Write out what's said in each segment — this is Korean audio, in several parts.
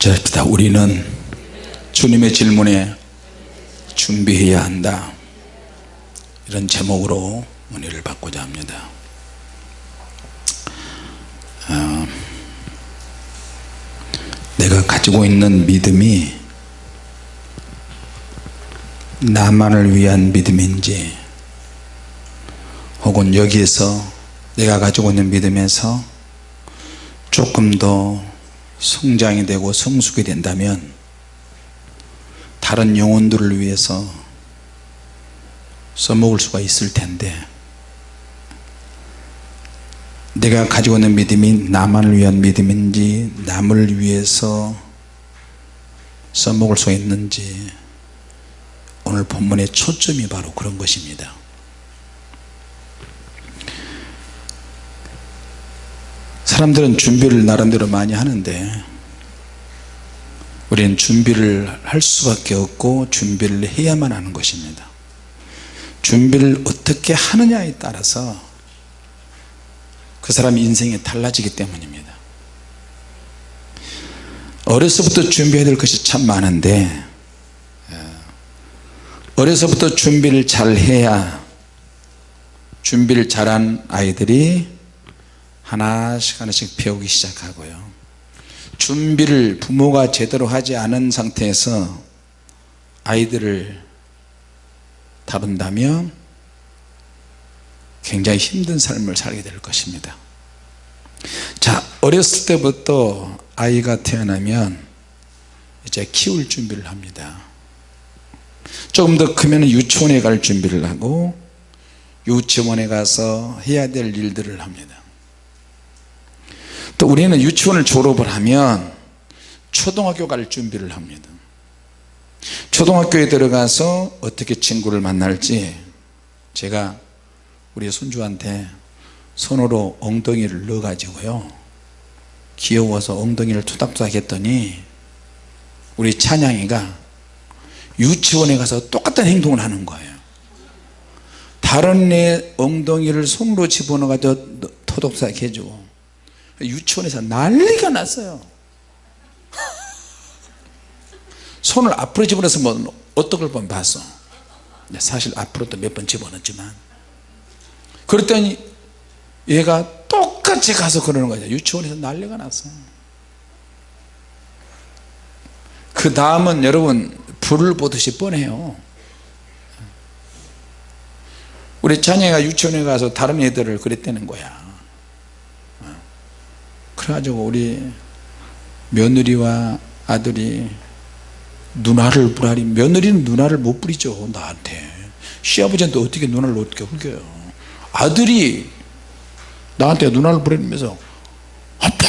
같이 합시다. 우리는 주님의 질문에 준비해야 한다. 이런 제목으로 문의를 받고자 합니다. 어, 내가 가지고 있는 믿음이 나만을 위한 믿음인지 혹은 여기에서 내가 가지고 있는 믿음에서 조금 더 성장이 되고 성숙이 된다면 다른 영혼들을 위해서 써먹을 수가 있을 텐데 내가 가지고 있는 믿음이 나만을 위한 믿음인지 남을 위해서 써먹을 수 있는지 오늘 본문의 초점이 바로 그런 것입니다 사람들은 준비를 나름대로 많이 하는데 우리는 준비를 할 수밖에 없고 준비를 해야만 하는 것입니다. 준비를 어떻게 하느냐에 따라서 그 사람 인생이 달라지기 때문입니다. 어려서부터 준비해야 될 것이 참 많은데 어려서부터 준비를 잘 해야 준비를 잘한 아이들이 하나씩 하나씩 배우기 시작하고요. 준비를 부모가 제대로 하지 않은 상태에서 아이들을 다룬다면 굉장히 힘든 삶을 살게 될 것입니다. 자 어렸을 때부터 아이가 태어나면 이제 키울 준비를 합니다. 조금 더 크면 유치원에 갈 준비를 하고 유치원에 가서 해야 될 일들을 합니다 또 우리는 유치원을 졸업을 하면 초등학교 갈 준비를 합니다. 초등학교에 들어가서 어떻게 친구를 만날지 제가 우리 손주한테 손으로 엉덩이를 넣어 가지고요. 귀여워서 엉덩이를 투닥투닥 했더니 우리 찬양이가 유치원에 가서 똑같은 행동을 하는 거예요. 다른 애 엉덩이를 손으로 집어넣어 가지고 토독삭 해주고 유치원에서 난리가 났어요. 손을 앞으로 집어넣어서 뭐 어떤 걸 보면 봤어. 사실 앞으로도 몇 번 집어넣었지만. 그랬더니 얘가 똑같이 가서 그러는 거죠 유치원에서 난리가 났어. 그 다음은 여러분 불을 보듯이 뻔해요. 우리 자녀가 유치원에 가서 다른 애들을 그랬다는 거야 그래가지고 우리 며느리와 아들이 누나를 부라리 며느리는 누나를 못 부리죠 나한테. 시아버지한테 어떻게 누나를 어떻게 흘겨요? 아들이 나한테 누나를 부리면서 아빠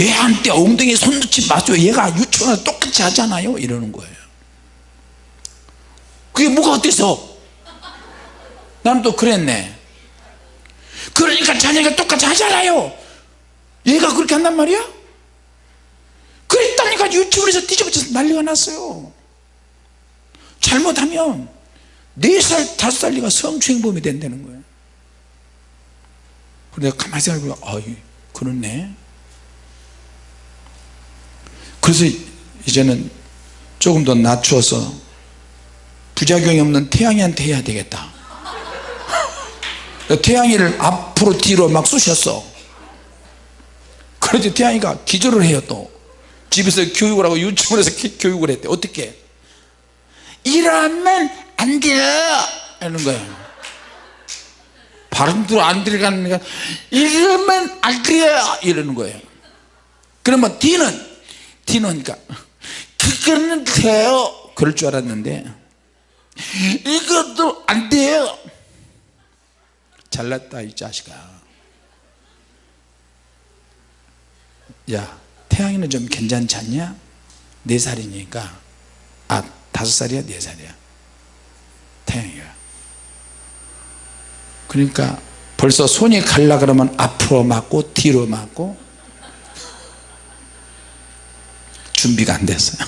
얘한테 엉덩이에 손 넣지 마세요 얘가 유치원에서 똑같이 하잖아요. 이러는 거예요. 그게 뭐가 어때서? 나는 또 그랬네. 그러니까 자녀가 똑같이 하잖아요 얘가 그렇게 한단 말이야? 그랬다니까 유치원에서 뒤집어져서 난리가 났어요. 잘못하면 4살 5살리가 성추행범이 된다는 거예요 내가 가만히 생각해보면 아 그렇네. 그래서 이제는 조금 더 낮추어서 부작용이 없는 태양이한테 해야 되겠다. 태양이를 앞으로 뒤로 막 쑤셨어 그래서 태양이가 기절을 해요 또. 집에서 교육을 하고 유치원에서 교육을 했대. 어떻게? 이러면 안 돼요! 이러는 거예요 발음도 안 들어가는 거 이러면 안 돼요! 이러는 거예요. 그러면 D는 D는 그러니까 그거는 돼요. 그럴 줄 알았는데 이것도 안 돼요. 잘났다 이 자식아 야 태양이는 좀 괜찮지 않냐? 4살이니까. 아 5살이야? 4살이야? 태양이가. 그러니까 벌써 손이 갈라 그러면 앞으로 맞고 뒤로 맞고 준비가 안 됐어요.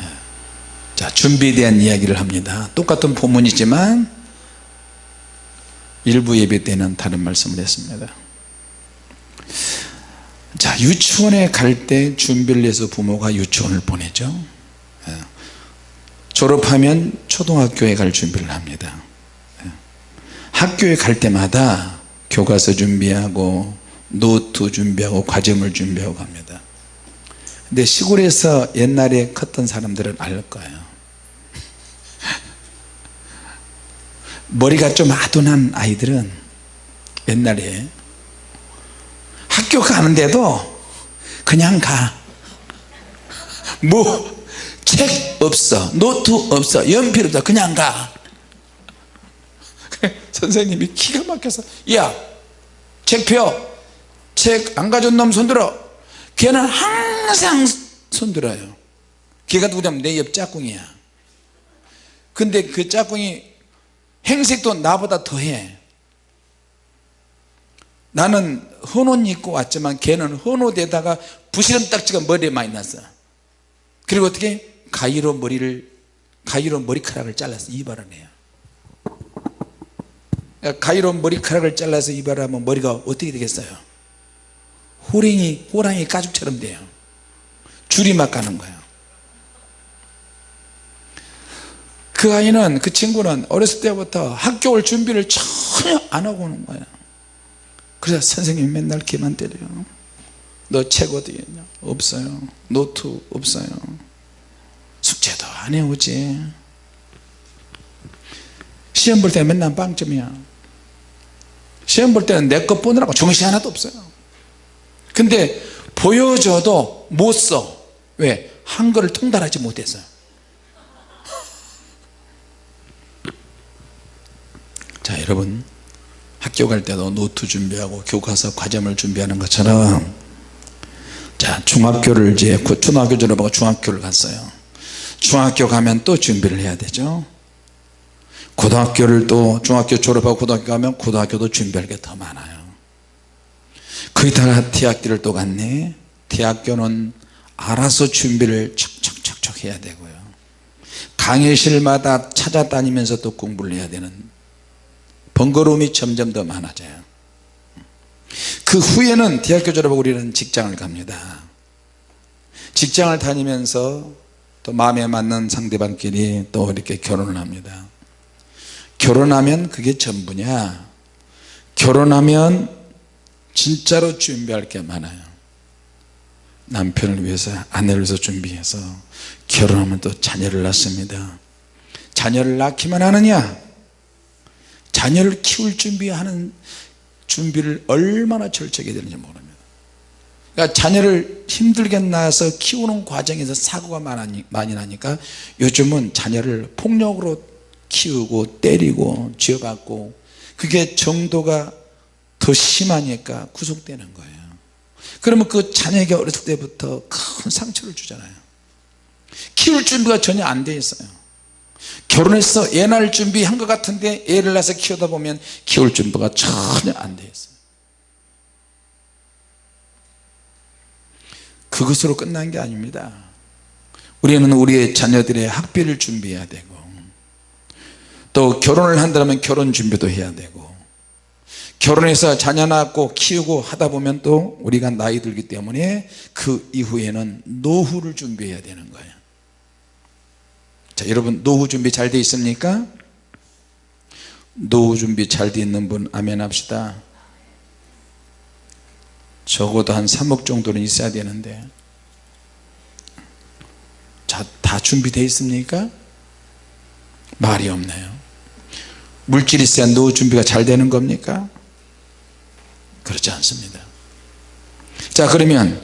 예. 자 준비에 대한 이야기를 합니다. 똑같은 본문이지만 일부 예배 때는 다른 말씀을 했습니다 자 유치원에 갈 때 준비를 해서 부모가 유치원을 보내죠 예. 졸업하면 초등학교에 갈 준비를 합니다 예. 학교에 갈 때마다 교과서 준비하고 노트 준비하고 과제물 준비하고 갑니다 근데 시골에서 옛날에 컸던 사람들은 알 거예요 머리가 좀 아둔한 아이들은 옛날에 학교 가는데도 그냥 가 뭐 책 없어 노트 없어 연필 없어 그냥 가. 선생님이 기가 막혀서 야 책표 책 안 가져온 놈 손들어. 걔는 항상 손들어요. 걔가 누구냐면 내 옆 짝꿍이야. 근데 그 짝꿍이 행색도 나보다 더해 나는 헌옷 입고 왔지만 걔는 헌옷에다가 부시름 딱지가 머리에 많이 났어. 그리고 어떻게? 가위로 머리를 가위로 머리카락을 잘라서 이발을 해요. 가위로 머리카락을 잘라서 이발하면 머리가 어떻게 되겠어요? 호랭이 호랑이 가죽처럼 돼요. 줄이 막 가는 거예요. 그 아이는 그 친구는 어렸을 때부터 학교 올 준비를 전혀 안 하고 오는 거예요 그래서 선생님이 맨날 걔만 때려요. 너 책 어디 있냐? 없어요. 노트 없어요. 숙제도 안 해오지. 시험 볼 때는 맨날 빵점이야. 시험 볼 때는 내 것 보느라고 정신 하나도 없어요. 근데 보여줘도 못써. 왜? 한글을 통달하지 못해서요 자 여러분 학교 갈 때도 노트 준비하고 교과서 과제물 준비하는 것처럼 자 중학교를 이제 초등학교 졸업하고 중학교를 갔어요. 중학교 가면 또 준비를 해야 되죠. 고등학교를 또 중학교 졸업하고 고등학교 가면 고등학교도 준비할 게 더 많아요. 거기다가 대학교를 또 갔네. 대학교는 알아서 준비를 척척척척 해야 되고요. 강의실마다 찾아다니면서 또 공부를 해야 되는 번거로움이 점점 더 많아져요. 그 후에는 대학교 졸업하고 우리는 직장을 갑니다. 직장을 다니면서 또 마음에 맞는 상대방끼리 또 이렇게 결혼을 합니다. 결혼하면 그게 전부냐? 결혼하면 진짜로 준비할 게 많아요. 남편을 위해서 아내를 위해서 준비해서 결혼하면 또 자녀를 낳습니다. 자녀를 낳기만 하느냐 자녀를 키울 준비하는 준비를 얼마나 철저하게 되는지 모릅니다 그러니까 자녀를 힘들게 낳아서 키우는 과정에서 사고가 많이 나니까 요즘은 자녀를 폭력으로 키우고 때리고 쥐어받고 그게 정도가 더 심하니까 구속되는 거예요. 그러면 그 자녀에게 어렸을 때부터 큰 상처를 주잖아요. 키울 준비가 전혀 안 돼 있어요 결혼해서 애 낳을 준비한 것 같은데 애를 낳아서 키우다 보면 키울 준비가 전혀 안 돼 있어요 그것으로 끝난 게 아닙니다. 우리는 우리의 자녀들의 학비를 준비해야 되고 또 결혼을 한다면 결혼 준비도 해야 되고 결혼해서 자녀 낳고 키우고 하다 보면 또 우리가 나이 들기 때문에 그 이후에는 노후를 준비해야 되는 거예요 자 여러분 노후 준비 잘 돼 있습니까? 노후 준비 잘 돼 있는 분 아멘 합시다 적어도 한 3억 정도는 있어야 되는데 자, 다 준비되어 있습니까? 말이 없네요 물질이 있어야 노후 준비가 잘 되는 겁니까? 그렇지 않습니다 자 그러면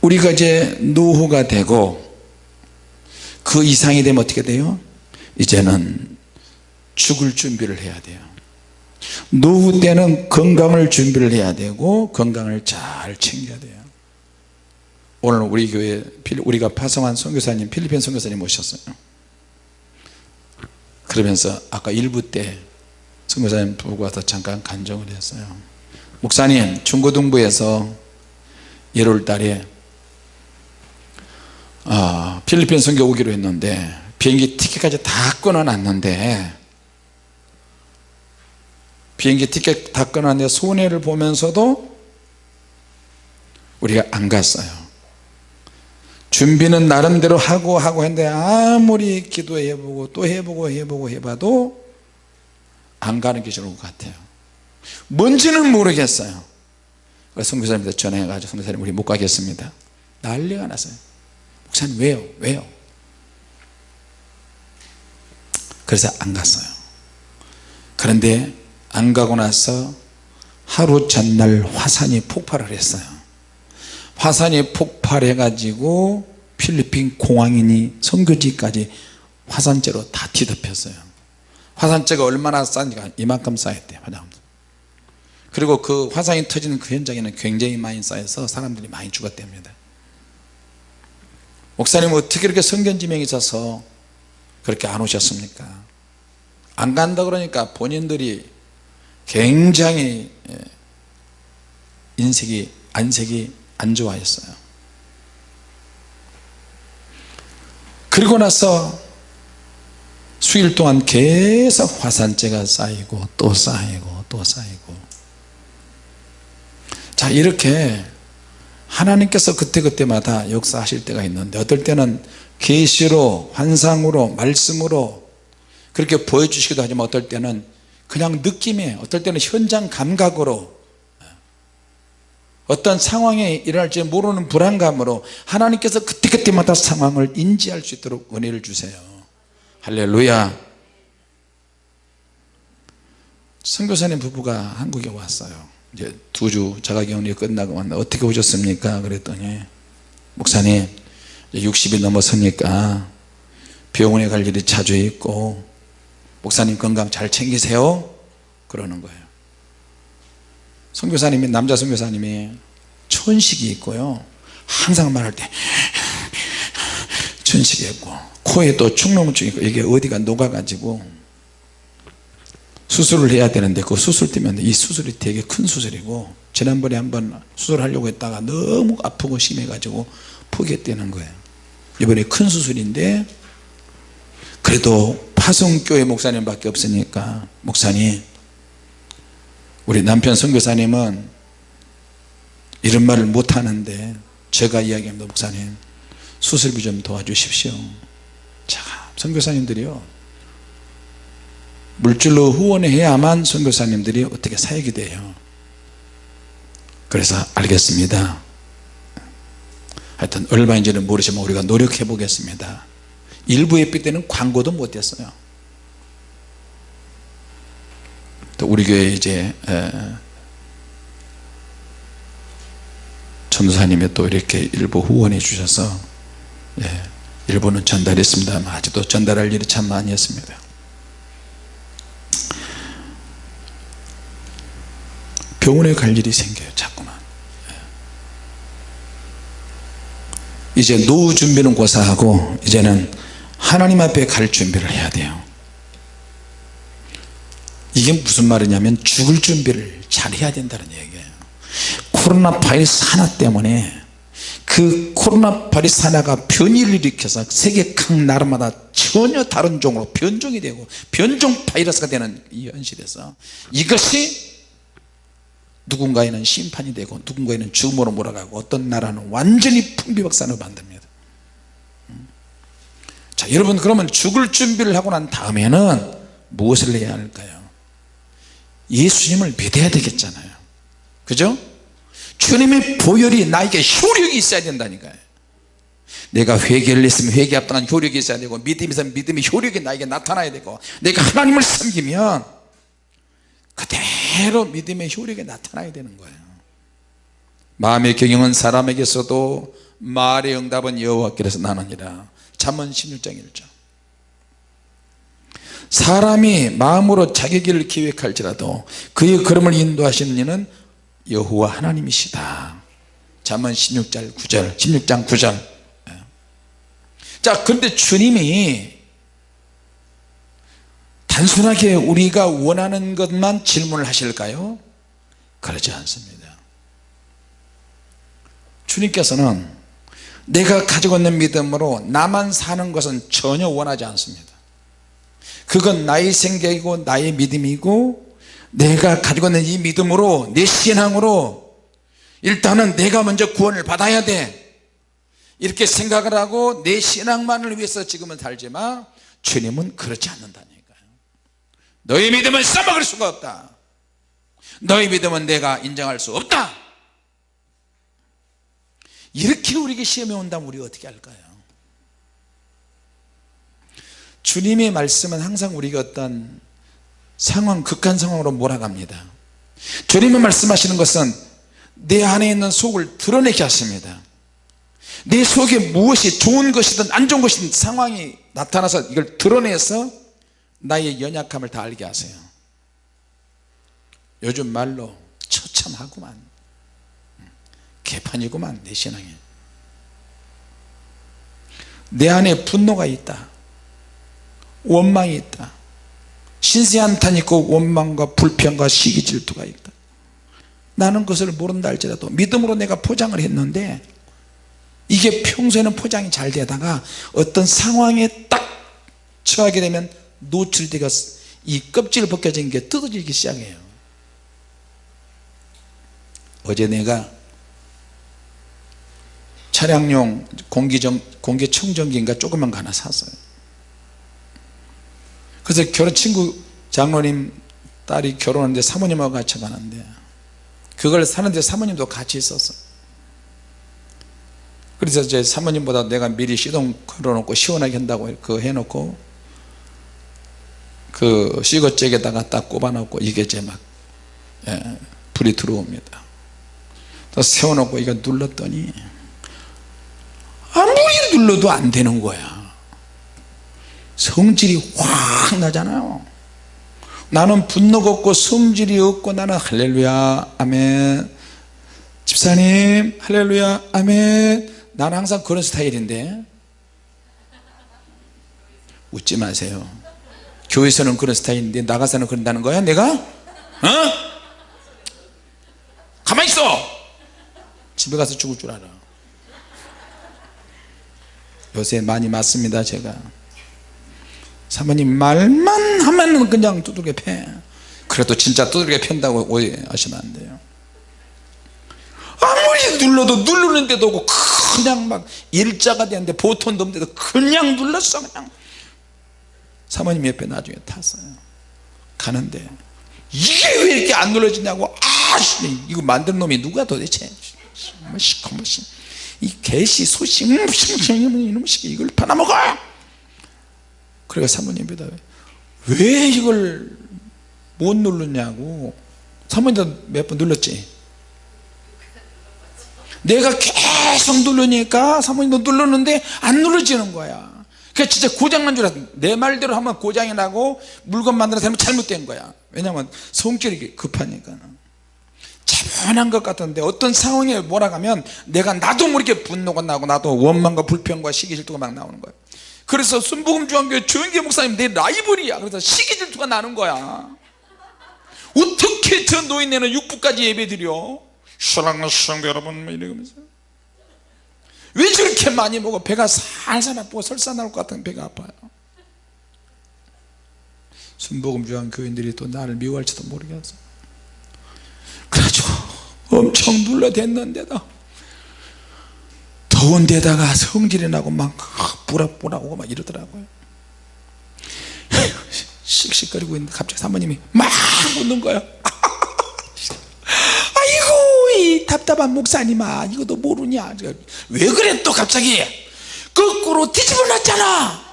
우리가 이제 노후가 되고 그 이상이 되면 어떻게 돼요? 이제는 죽을 준비를 해야 돼요. 노후 때는 건강을 준비를 해야 되고 건강을 잘 챙겨야 돼요. 오늘 우리 교회 우리가 파송한 선교사님 필리핀 선교사님 모셨어요. 그러면서 아까 일부 때 선교사님 보고 와서 잠깐 간정을 했어요. 목사님 중고등부에서 1월 달에 어, 필리핀 선교 오기로 했는데 비행기 티켓까지 다 끊어놨는데 비행기 티켓 다 끊어놨는데 손해를 보면서도 우리가 안 갔어요. 준비는 나름대로 하고 하고 했는데 아무리 기도해보고 또 해보고 해보고 해봐도 안 가는 게 좋을 것 같아요. 뭔지는 모르겠어요. 그래서 선교사님한테 전화해가지고 선교사님 우리 못 가겠습니다. 난리가 났어요 목사님 왜요? 왜요? 그래서 안 갔어요. 그런데 안 가고 나서 하루 전날 화산이 폭발을 했어요. 화산이 폭발해 가지고 필리핀 공항이니 선교지까지 화산재로 다 뒤덮였어요. 화산재가 얼마나 싼지가 이만큼 쌓였대요 그리고 그 화산이 터지는 그 현장에는 굉장히 많이 쌓여서 사람들이 많이 죽었답니다 목사님 어떻게 이렇게 성견지명이 있어서 그렇게 안 오셨습니까? 안 간다 그러니까 본인들이 굉장히 예, 인색이 안색이 안 좋아했어요. 그리고 나서 수일 동안 계속 화산재가 쌓이고 또 쌓이고 또 쌓이고. 자 이렇게 하나님께서 그때그때마다 역사하실 때가 있는데 어떨 때는 계시로 환상으로 말씀으로 그렇게 보여주시기도 하지만 어떨 때는 그냥 느낌에 어떨 때는 현장 감각으로 어떤 상황이 일어날지 모르는 불안감으로 하나님께서 그때그때마다 상황을 인지할 수 있도록 은혜를 주세요. 할렐루야. 선교사님 부부가 한국에 왔어요 이제 두 주 자가격리 끝나고 왔는데 어떻게 오셨습니까? 그랬더니 목사님 60이 넘었으니까 병원에 갈 일이 자주 있고 목사님 건강 잘 챙기세요? 그러는 거예요. 선교사님이 남자 선교사님이 천식이 있고요. 항상 말할 때 천식이 있고 코에 또 축농증 있고 이게 어디가 녹아가지고 수술을 해야 되는데 그 수술 때문에 이 수술이 되게 큰 수술이고 지난번에 한번 수술하려고 했다가 너무 아프고 심해 가지고 포기했다는 거예요. 이번에 큰 수술인데 그래도 파송교회 목사님 밖에 없으니까 목사님 우리 남편 선교사님은 이런 말을 못하는데 제가 이야기합니다. 목사님 수술비 좀 도와주십시오. 자 선교사님들이요 물질로 후원해야만 선교사님들이 어떻게 사역이 돼요. 그래서 알겠습니다. 하여튼 얼마인지는 모르지만 우리가 노력해 보겠습니다. 일부 예배 때는 광고도 못했어요. 또 우리 교회 이제 전도사님이 또 이렇게 일부 후원해 주셔서 예, 일부는 전달했습니다 아직도 전달할 일이 참 많이 했습니다 병원에 갈 일이 생겨요 자꾸만. 이제 노후 준비는 고사하고 이제는 하나님 앞에 갈 준비를 해야 돼요. 이게 무슨 말이냐면 죽을 준비를 잘 해야 된다는 얘기예요. 코로나 바이러스 하나 때문에 그 코로나 바이러스 하나가 변이를 일으켜서 세계 각 나라마다 전혀 다른 종으로 변종이 되고 변종 바이러스가 되는 이 현실에서 이것이 누군가에는 심판이 되고 누군가에는 죽음으로 몰아가고 어떤 나라는 완전히 풍비박산으로 만듭니다. 음. 자 여러분 그러면 죽을 준비를 하고 난 다음에는 무엇을 해야 할까요? 예수님을 믿어야 되겠잖아요. 그죠? 주님의 보혈이 나에게 효력이 있어야 된다니까요. 내가 회개를 했으면 회개 합당한 효력이 있어야 되고 믿음이 있으면 믿음의 효력이 나에게 나타나야 되고 내가 하나님을 섬기면 그대 로 믿음의 효력이 나타나야 되는 거예요. 마음의 경영은 사람에게서도 말의 응답은 여호와께서 나느니라. 잠언 16장 1절. 사람이 마음으로 자기 길을 계획할지라도 그의 걸음을 인도하시는 이는 여호와 하나님이시다. 잠언 16장 9절 16장 9절. 자 근데 주님이 단순하게 우리가 원하는 것만 질문을 하실까요? 그렇지 않습니다. 주님께서는 내가 가지고 있는 믿음으로 나만 사는 것은 전혀 원하지 않습니다. 그건 나의 생각이고 나의 믿음이고 내가 가지고 있는 이 믿음으로 내 신앙으로 일단은 내가 먼저 구원을 받아야 돼. 이렇게 생각을 하고 내 신앙만을 위해서 지금은 살지만 주님은 그렇지 않는다니까요 너희 믿음은 써먹을 수가 없다. 너희 믿음은 내가 인정할 수 없다. 이렇게 우리에게 시험이 온다면 우리가 어떻게 할까요? 주님의 말씀은 항상 우리가 어떤 상황 극한 상황으로 몰아갑니다. 주님이 말씀하시는 것은 내 안에 있는 속을 드러내게 하십니다. 내 속에 무엇이 좋은 것이든 안 좋은 것이든 상황이 나타나서 이걸 드러내서 나의 연약함을 다 알게 하세요. 요즘 말로 처참하구만. 개판이구만 내 신앙에. 내 안에 분노가 있다. 원망이 있다. 신세 한탄 있고 원망과 불평과 시기 질투가 있다. 나는 그것을 모른다 할지라도 믿음으로 내가 포장을 했는데 이게 평소에는 포장이 잘 되다가 어떤 상황에 딱 처하게 되면 노출되가 이 껍질 벗겨진 게 뜯어지기 시작해요. 어제 내가 차량용 공기정, 공기청정기인가 조그만 거 하나 샀어요. 그래서 결혼 친구 장로님 딸이 결혼하는데 사모님하고 같이 가는데 그걸 사는데 사모님도 같이 있었어. 그래서 제 사모님보다 내가 미리 시동 걸어놓고 시원하게 한다고 그 해놓고 그 시거잭에다가 딱 꼽아놓고 이게 이제 막 예, 불이 들어옵니다. 또 세워놓고 이거 눌렀더니 아무리 눌러도 안 되는 거야. 성질이 확 나잖아요. 나는 분노가 없고 성질이 없고 나는 할렐루야 아멘. 집사님 할렐루야 아멘. 나는 항상 그런 스타일인데 웃지 마세요 교회에서는 그런 스타일인데 나가서는 그런다는 거야 내가? 어? 가만히 있어! 집에 가서 죽을 줄 알아. 요새 많이 맞습니다 제가. 사모님 말만 하면 그냥 두들겨 패. 그래도 진짜 두들겨 편다고 오해하시면 안 돼요. 아무리 눌러도 누르는 데도 없고 그냥 막 일자가 되는데 보통도 없는데도 그냥 눌렀어 그냥 사모님 옆에 나중에 탔어요. 가는데 이게 왜 이렇게 안 눌러지냐고 아 이거 만든 놈이 누가 도대체? 시커멓이 이 개시 소식 이놈 식 이걸 팔아먹어! 그래가 사모님 보다 왜 이걸 못 누르냐고. 사모님도 몇 번 눌렀지? 내가 계속 누르니까 사모님도 눌렀는데 안 눌러지는 거야 그 진짜 고장난 줄 알았어. 내 말대로 하면 고장이 나고 물건 만들어서 하면 잘못된 거야. 왜냐면 성격이 급하니까. 차분한 것 같은데 어떤 상황에 몰아가면 내가 나도 모르게 분노가 나고 나도 원망과 불평과 시기 질투가 막 나오는 거야. 그래서 순복음 중앙교회 조영기 목사님 내 라이벌이야. 그래서 시기 질투가 나는 거야. 어떻게 저 노인네는 육부까지 예배 드려? 사랑하는 성도 여러분 뭐 이러면서 왜 저렇게 많이 먹어 배가 살살 아프고 설사 나올 것 같은 배가 아파요 순복음 중앙 교인들이 또 나를 미워할지도 모르겠어 그래가지고 엄청 눌러댔는데도 더운 데다가 성질이 나고 막 뿌락뿌락하고 막 이러더라고요 씩씩거리고 있는데 갑자기 사모님이 막 웃는 거야 아 답답한 목사님아 이것도 모르냐? 왜 그래 또 갑자기? 거꾸로 뒤집어 놨잖아.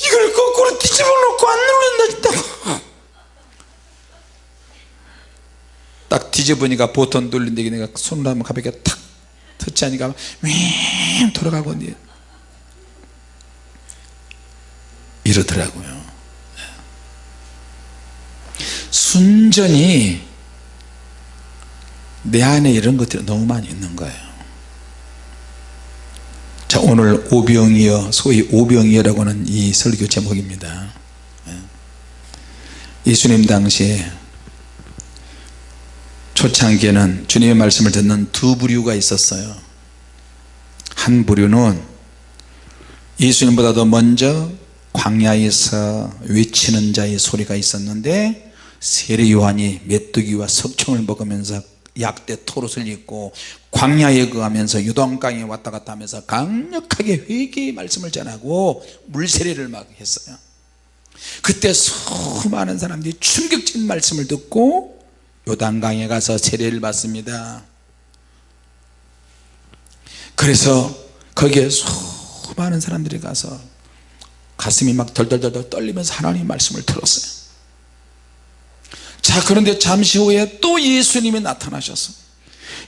이걸 거꾸로 뒤집어 놓고 안 눌른다 딱 뒤집으니까 보통 눌린데 내가 손으로 하면 가볍게 탁 터치하니까 윙 돌아가고 이러더라고요 순전히 내 안에 이런 것들이 너무 많이 있는 거예요. 자 오늘 오병이어 소위 오병이어라고 하는 이 설교 제목입니다. 예수님 당시에 초창기에는 주님의 말씀을 듣는 두 부류가 있었어요. 한 부류는 예수님보다도 먼저 광야에서 외치는 자의 소리가 있었는데 세례 요한이 메뚜기와 석청을 먹으면서 약대 토롯을 입고 광야에 거하면서 유동강에 왔다 갔다 하면서 강력하게 회개의 말씀을 전하고 물세례를 막 했어요. 그때 수많은 사람들이 충격적인 말씀을 듣고 요단강에 가서 세례를 받습니다. 그래서 거기에 수많은 사람들이 가서 가슴이 막 덜덜덜 떨리면서 하나님 말씀을 들었어요 자 그런데 잠시 후에 또 예수님이 나타나셔서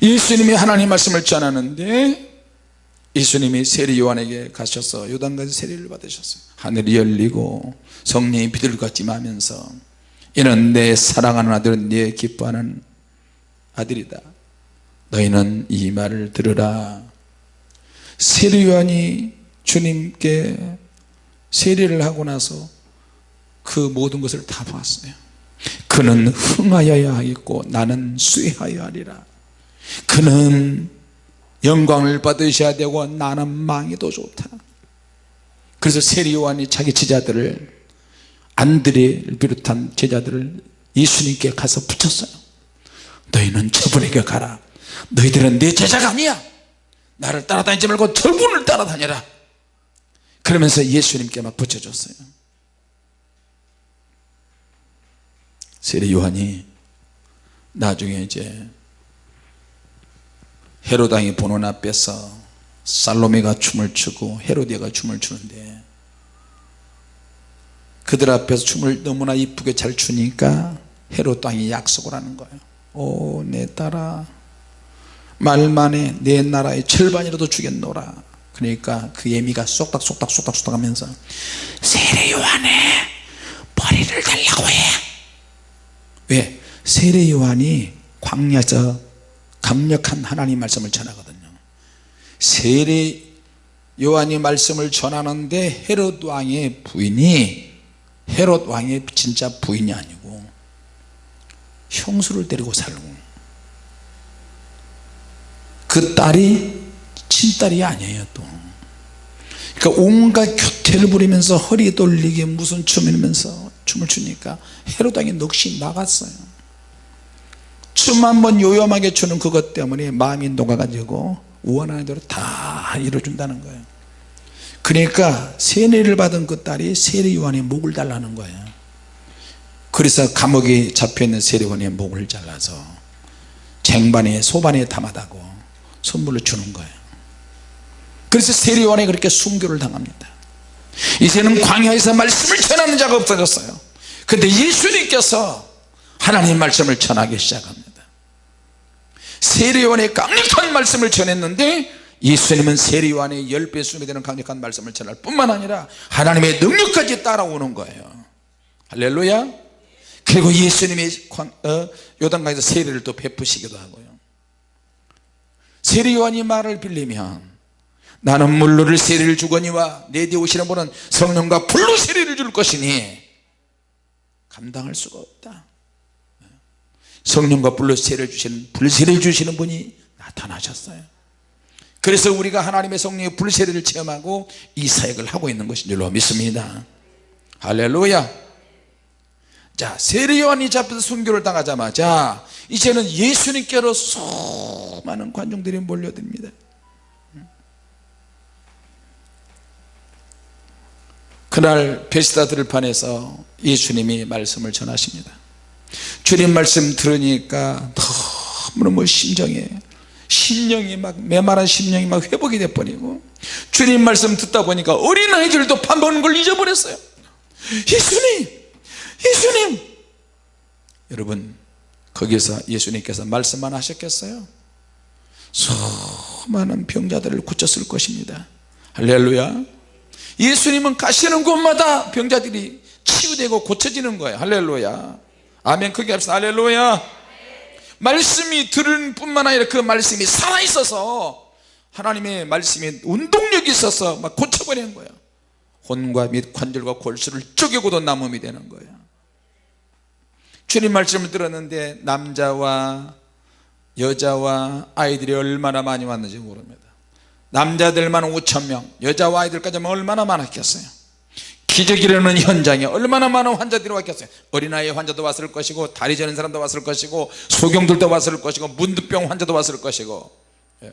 예수님이 하나님 말씀을 전하는데 예수님이 세례 요한에게 가셔서 요단강에서 세례를 받으셨어요 하늘이 열리고 성령이 비둘같이 하면서 이는 내 사랑하는 아들은 내 기뻐하는 아들이다. 너희는 이 말을 들으라. 세례 요한이 주님께 세례를 하고 나서 그 모든 것을 다 보았어요 그는 흥하여야 하겠고 나는 쇠하여야 하리라. 그는 영광을 받으셔야 되고 나는 망해도 좋다. 그래서 세례 요한이 자기 제자들을 안드레를 비롯한 제자들을 예수님께 가서 붙였어요. 너희는 저분에게 가라. 너희들은 내 제자가 아니야. 나를 따라다니지 말고 저분을 따라다녀라. 그러면서 예수님께 막 붙여줬어요 세례 요한이 나중에 이제 헤로당이 보는 앞에서 살로메가 춤을 추고 헤로디아가 춤을 추는데 그들 앞에서 춤을 너무나 이쁘게 잘 추니까 헤롯 왕이 약속을 하는 거예요. 오 내 딸아 말만에 내 나라의 절반이라도 주겠노라. 그러니까 그 예미가 쏙닥 쏙닥 쏙닥 쏙닥 하면서 세례 요한의 머리를 달라고 해 왜? 세례 요한이 광야에서 강력한 하나님 말씀을 전하거든요. 세례 요한이 말씀을 전하는데 헤롯 왕의 부인이 헤롯 왕의 진짜 부인이 아니고 형수를 데리고 살고. 그 딸이 친딸이 아니에요 또. 그러니까 온갖 교태를 부리면서 허리 돌리게 무슨 춤이면서 춤을 추니까 헤롯 왕이 넋이 나갔어요. 춤 한 번 요염하게 추는 그것 때문에 마음이 녹아가지고 원하는 대로 다 이뤄준다는 거예요. 그러니까 세례를 받은 그 딸이 세례 요한의 목을 달라는 거예요. 그래서 감옥에 잡혀있는 세례원의 목을 잘라서 쟁반에 소반에 담아다고 선물로 주는 거예요. 그래서 세례원이 그렇게 순교를 당합니다. 이제는 광야에서 말씀을 전하는 자가 없어졌어요 근데 예수님께서 하나님 말씀을 전하기 시작합니다. 세례원의 강력한 말씀을 전했는데 예수님은 세례원의 10배 수이 되는 강력한 말씀을 전할 뿐만 아니라 하나님의 능력까지 따라오는 거예요. 할렐루야. 그리고 예수님이 어, 요단강에서 세례를 또 베푸시기도 하고요. 세례요한이 말을 빌리면 나는 물로를 세례를 주거니와 내 뒤에 오시는 분은 성령과 불로 세례를 줄 것이니 감당할 수가 없다. 성령과 불로 세례를 주시는 불세례를 주시는 분이 나타나셨어요. 그래서 우리가 하나님의 성령의 불세례를 체험하고 이 사역을 하고 있는 것인 줄로 믿습니다. 할렐루야. 자 세례요한이 잡혀서 순교를 당하자마자 이제는 예수님께로 수많은 관중들이 몰려듭니다 그날 베시다 들판에서 예수님이 말씀을 전하십니다. 주님 말씀 들으니까 너무너무 심정에 심령이 막 메마른 심령이 막 회복이 돼 버리고 주님 말씀 듣다 보니까 어린아이들도 밥 먹는 걸 잊어버렸어요. 예수님! 예수님! 여러분 거기서 예수님께서 말씀만 하셨겠어요? 수많은 병자들을 고쳤을 것입니다. 할렐루야 예수님은 가시는 곳마다 병자들이 치유되고 고쳐지는 거예요. 할렐루야. 아멘. 크게 합시다. 할렐루야. 말씀이 들은 뿐만 아니라 그 말씀이 살아있어서 하나님의 말씀이 운동력이 있어서 막 고쳐버리는 거예요. 혼과 및 관절과 골수를 쪼개고도 남음이 되는 거예요. 주님 말씀을 들었는데 남자와 여자와 아이들이 얼마나 많이 왔는지 모릅니다 남자들만 5천명 여자와 아이들까지 얼마나 많았겠어요? 기적이라는 현장에 얼마나 많은 환자들이 왔겠어요? 어린아이 환자도 왔을 것이고 다리 저는 사람도 왔을 것이고 소경들도 왔을 것이고 문득병 환자도 왔을 것이고. 예.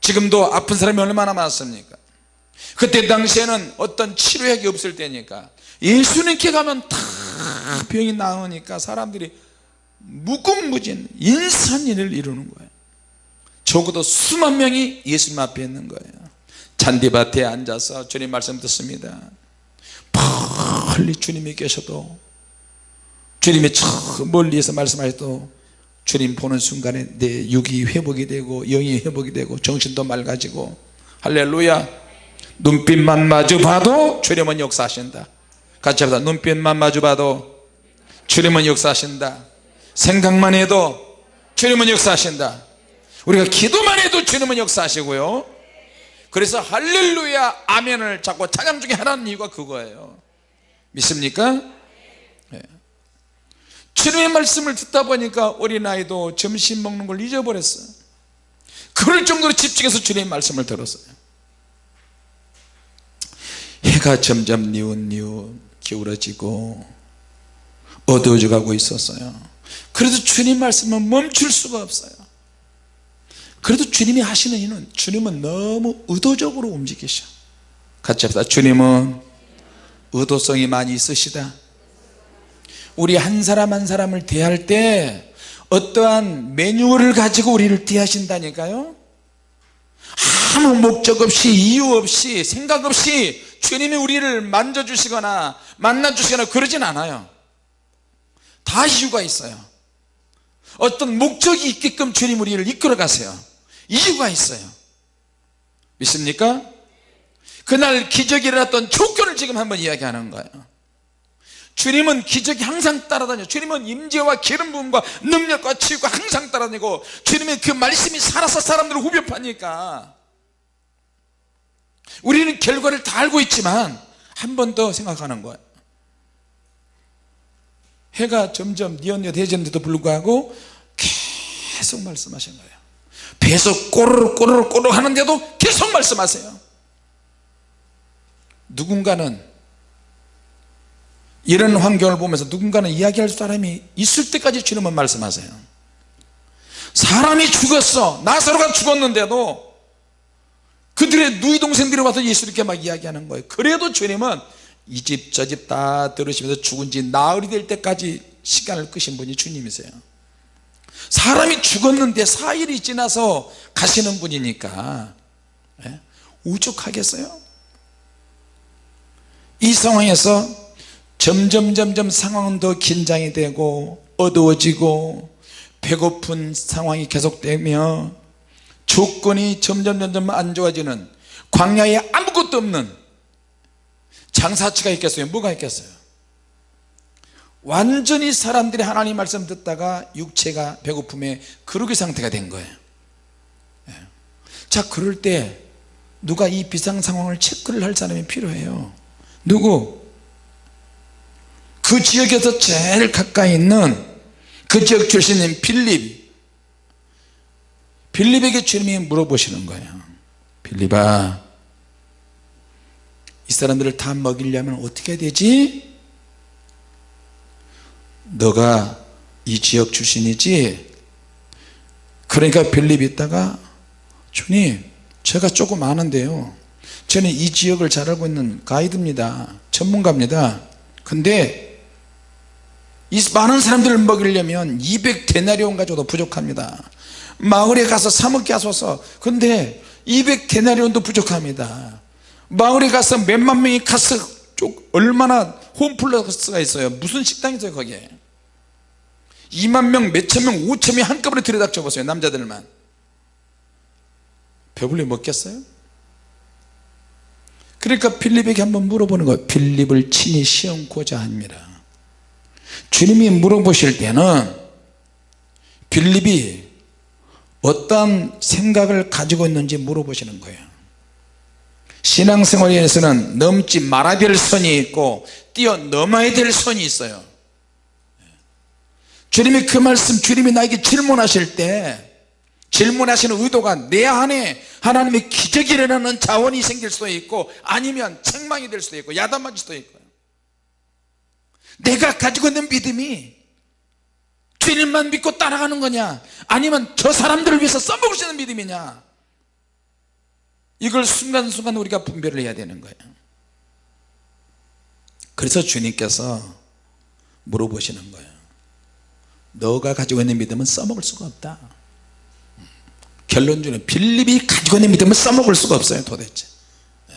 지금도 아픈 사람이 얼마나 많습니까? 그때 당시에는 어떤 치료약이 없을 때니까 예수님께 가면 다 병이 나으니까 사람들이 무궁무진 인산일을 이루는 거예요 적어도 수만 명이 예수님 앞에 있는 거예요. 잔디밭에 앉아서 주님 말씀 듣습니다. 멀리 주님이 계셔도 주님이 저 멀리에서 말씀하셔도 주님 보는 순간에 내 육이 회복이 되고 영이 회복이 되고 정신도 맑아지고 할렐루야. 눈빛만 마주 봐도 주님은 역사하신다. 같이 합시다. 눈빛만 마주 봐도 주님은 역사하신다. 생각만 해도 주님은 역사하신다 우리가 기도만 해도 주님은 역사하시고요. 그래서 할렐루야 아멘을 자꾸 찬양 중에 하나는 이유가 그거예요. 믿습니까? 네. 주님의 말씀을 듣다 보니까 어린아이도 점심 먹는 걸 잊어버렸어요. 그럴 정도로 집중해서 주님의 말씀을 들었어요. 해가 점점 니웃니웃 기울어지고 어두워져 가고 있었어요. 그래도 주님 말씀은 멈출 수가 없어요 그래도 주님이 하시는 이유는 주님은 너무 의도적으로 움직이셔. 같이 합시다. 주님은 의도성이 많이 있으시다. 우리 한 사람 한 사람을 대할 때 어떠한 매뉴얼을 가지고 우리를 대하신다니까요. 아무 목적 없이 이유 없이 생각 없이 주님이 우리를 만져주시거나 만나주시거나 그러진 않아요. 다 이유가 있어요. 어떤 목적이 있게끔 주님 우리를 이끌어 가세요 이유가 있어요. 믿습니까? 그날 기적이 일어났던 조건을 지금 한번 이야기하는 거예요. 주님은 기적이 항상 따라다녀. 주님은 임재와 기름 부음과 능력과 치유가 항상 따라다니고 주님의 그 말씀이 살아서 사람들을 후벼 파니까 우리는 결과를 다 알고 있지만 한 번 더 생각하는 거예요. 해가 점점 뉘엿뉘엿해지는데도 불구하고 계속 말씀하신 거예요 배에서 꼬르륵 꼬르륵 꼬르륵 하는데도 계속 말씀하세요. 누군가는 이런 환경을 보면서 누군가는 이야기할 사람이 있을 때까지 주님은 말씀하세요. 사람이 죽었어. 나사로가 죽었는데도 그들의 누이 동생들이 와서 예수님께 막 이야기하는 거예요. 그래도 주님은 이 집 저 집 다 들으시면서 죽은 지 나흘이 될 때까지 시간을 끄신 분이 주님이세요 사람이 죽었는데 4일이 지나서 가시는 분이니까 예? 우죽하겠어요? 이 상황에서 점점 점점 상황은 더 긴장이 되고 어두워지고 배고픈 상황이 계속되며 조건이 점점 점점 안 좋아지는 광야에 아무것도 없는 장사치가 있겠어요 뭐가 있겠어요 완전히 사람들이 하나님 말씀 듣다가 육체가 배고픔에 그러기 상태가 된 거예요 예. 자 그럴 때 누가 이 비상 상황을 체크를 할 사람이 필요해요 누구? 그 지역에서 제일 가까이 있는 그 지역 출신인 빌립 빌립에게 주님이 물어보시는 거예요 빌립아 이 사람들을 다 먹이려면 어떻게 되지? 너가 이 지역 출신이지? 그러니까 빌립이 있다가 주님 제가 조금 아는데요. 저는 이 지역을 잘 알고 있는 가이드입니다. 전문가입니다. 근데 이 많은 사람들을 먹이려면 200데나리온 가져도 부족합니다. 마을에 가서 사 먹게 하소서. 근데 200데나리온도 부족합니다. 마을에 가서 몇만 명이 가서 얼마나 홈플러스가 있어요? 무슨 식당이 있어요 거기에? 2만 명, 몇천 명, 5천 명 한꺼번에 들여닥쳐 보세요 남자들만. 배불리 먹겠어요? 그러니까 빌립에게 한번 물어보는 거예요. 빌립을 친히 시험고자 합니다. 주님이 물어보실 때는 빌립이 어떤 생각을 가지고 있는지 물어보시는 거예요 신앙생활에서는 넘지 말아야 될 선이 있고 뛰어넘어야 될 선이 있어요. 주님이 그 말씀 주님이 나에게 질문하실 때 질문하시는 의도가 내 안에 하나님의 기적이 일어나는 자원이 생길 수도 있고 아니면 책망이 될 수도 있고 야단맞을 수도 있고요. 내가 가지고 있는 믿음이 주님만 믿고 따라가는 거냐? 아니면 저 사람들을 위해서 써먹을 수 있는 믿음이냐 이걸 순간순간 우리가 분별을 해야 되는 거예요. 그래서 주님께서 물어보시는 거예요 너가 가지고 있는 믿음은 써먹을 수가 없다. 결론적으로 빌립이 가지고 있는 믿음을 써먹을 수가 없어요 도대체. 네.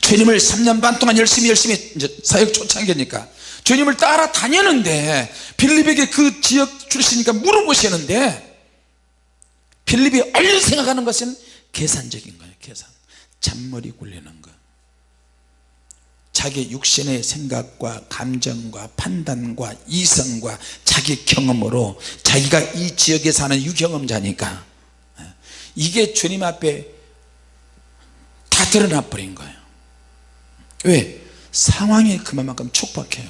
주님을 3년 반 동안 열심히 열심히 사역 초창기니까 주님을 따라다녔는데 빌립에게 그 지역 출신이니까 물어보시는데 빌립이 얼른 생각하는 것은 계산적인 거예요 계산 잔머리 굴리는 거. 자기 육신의 생각과 감정과 판단과 이성과 자기 경험으로 자기가 이 지역에 사는 유경험자니까 이게 주님 앞에 다 드러나 버린 거예요. 왜? 상황이 그만큼 촉박해요.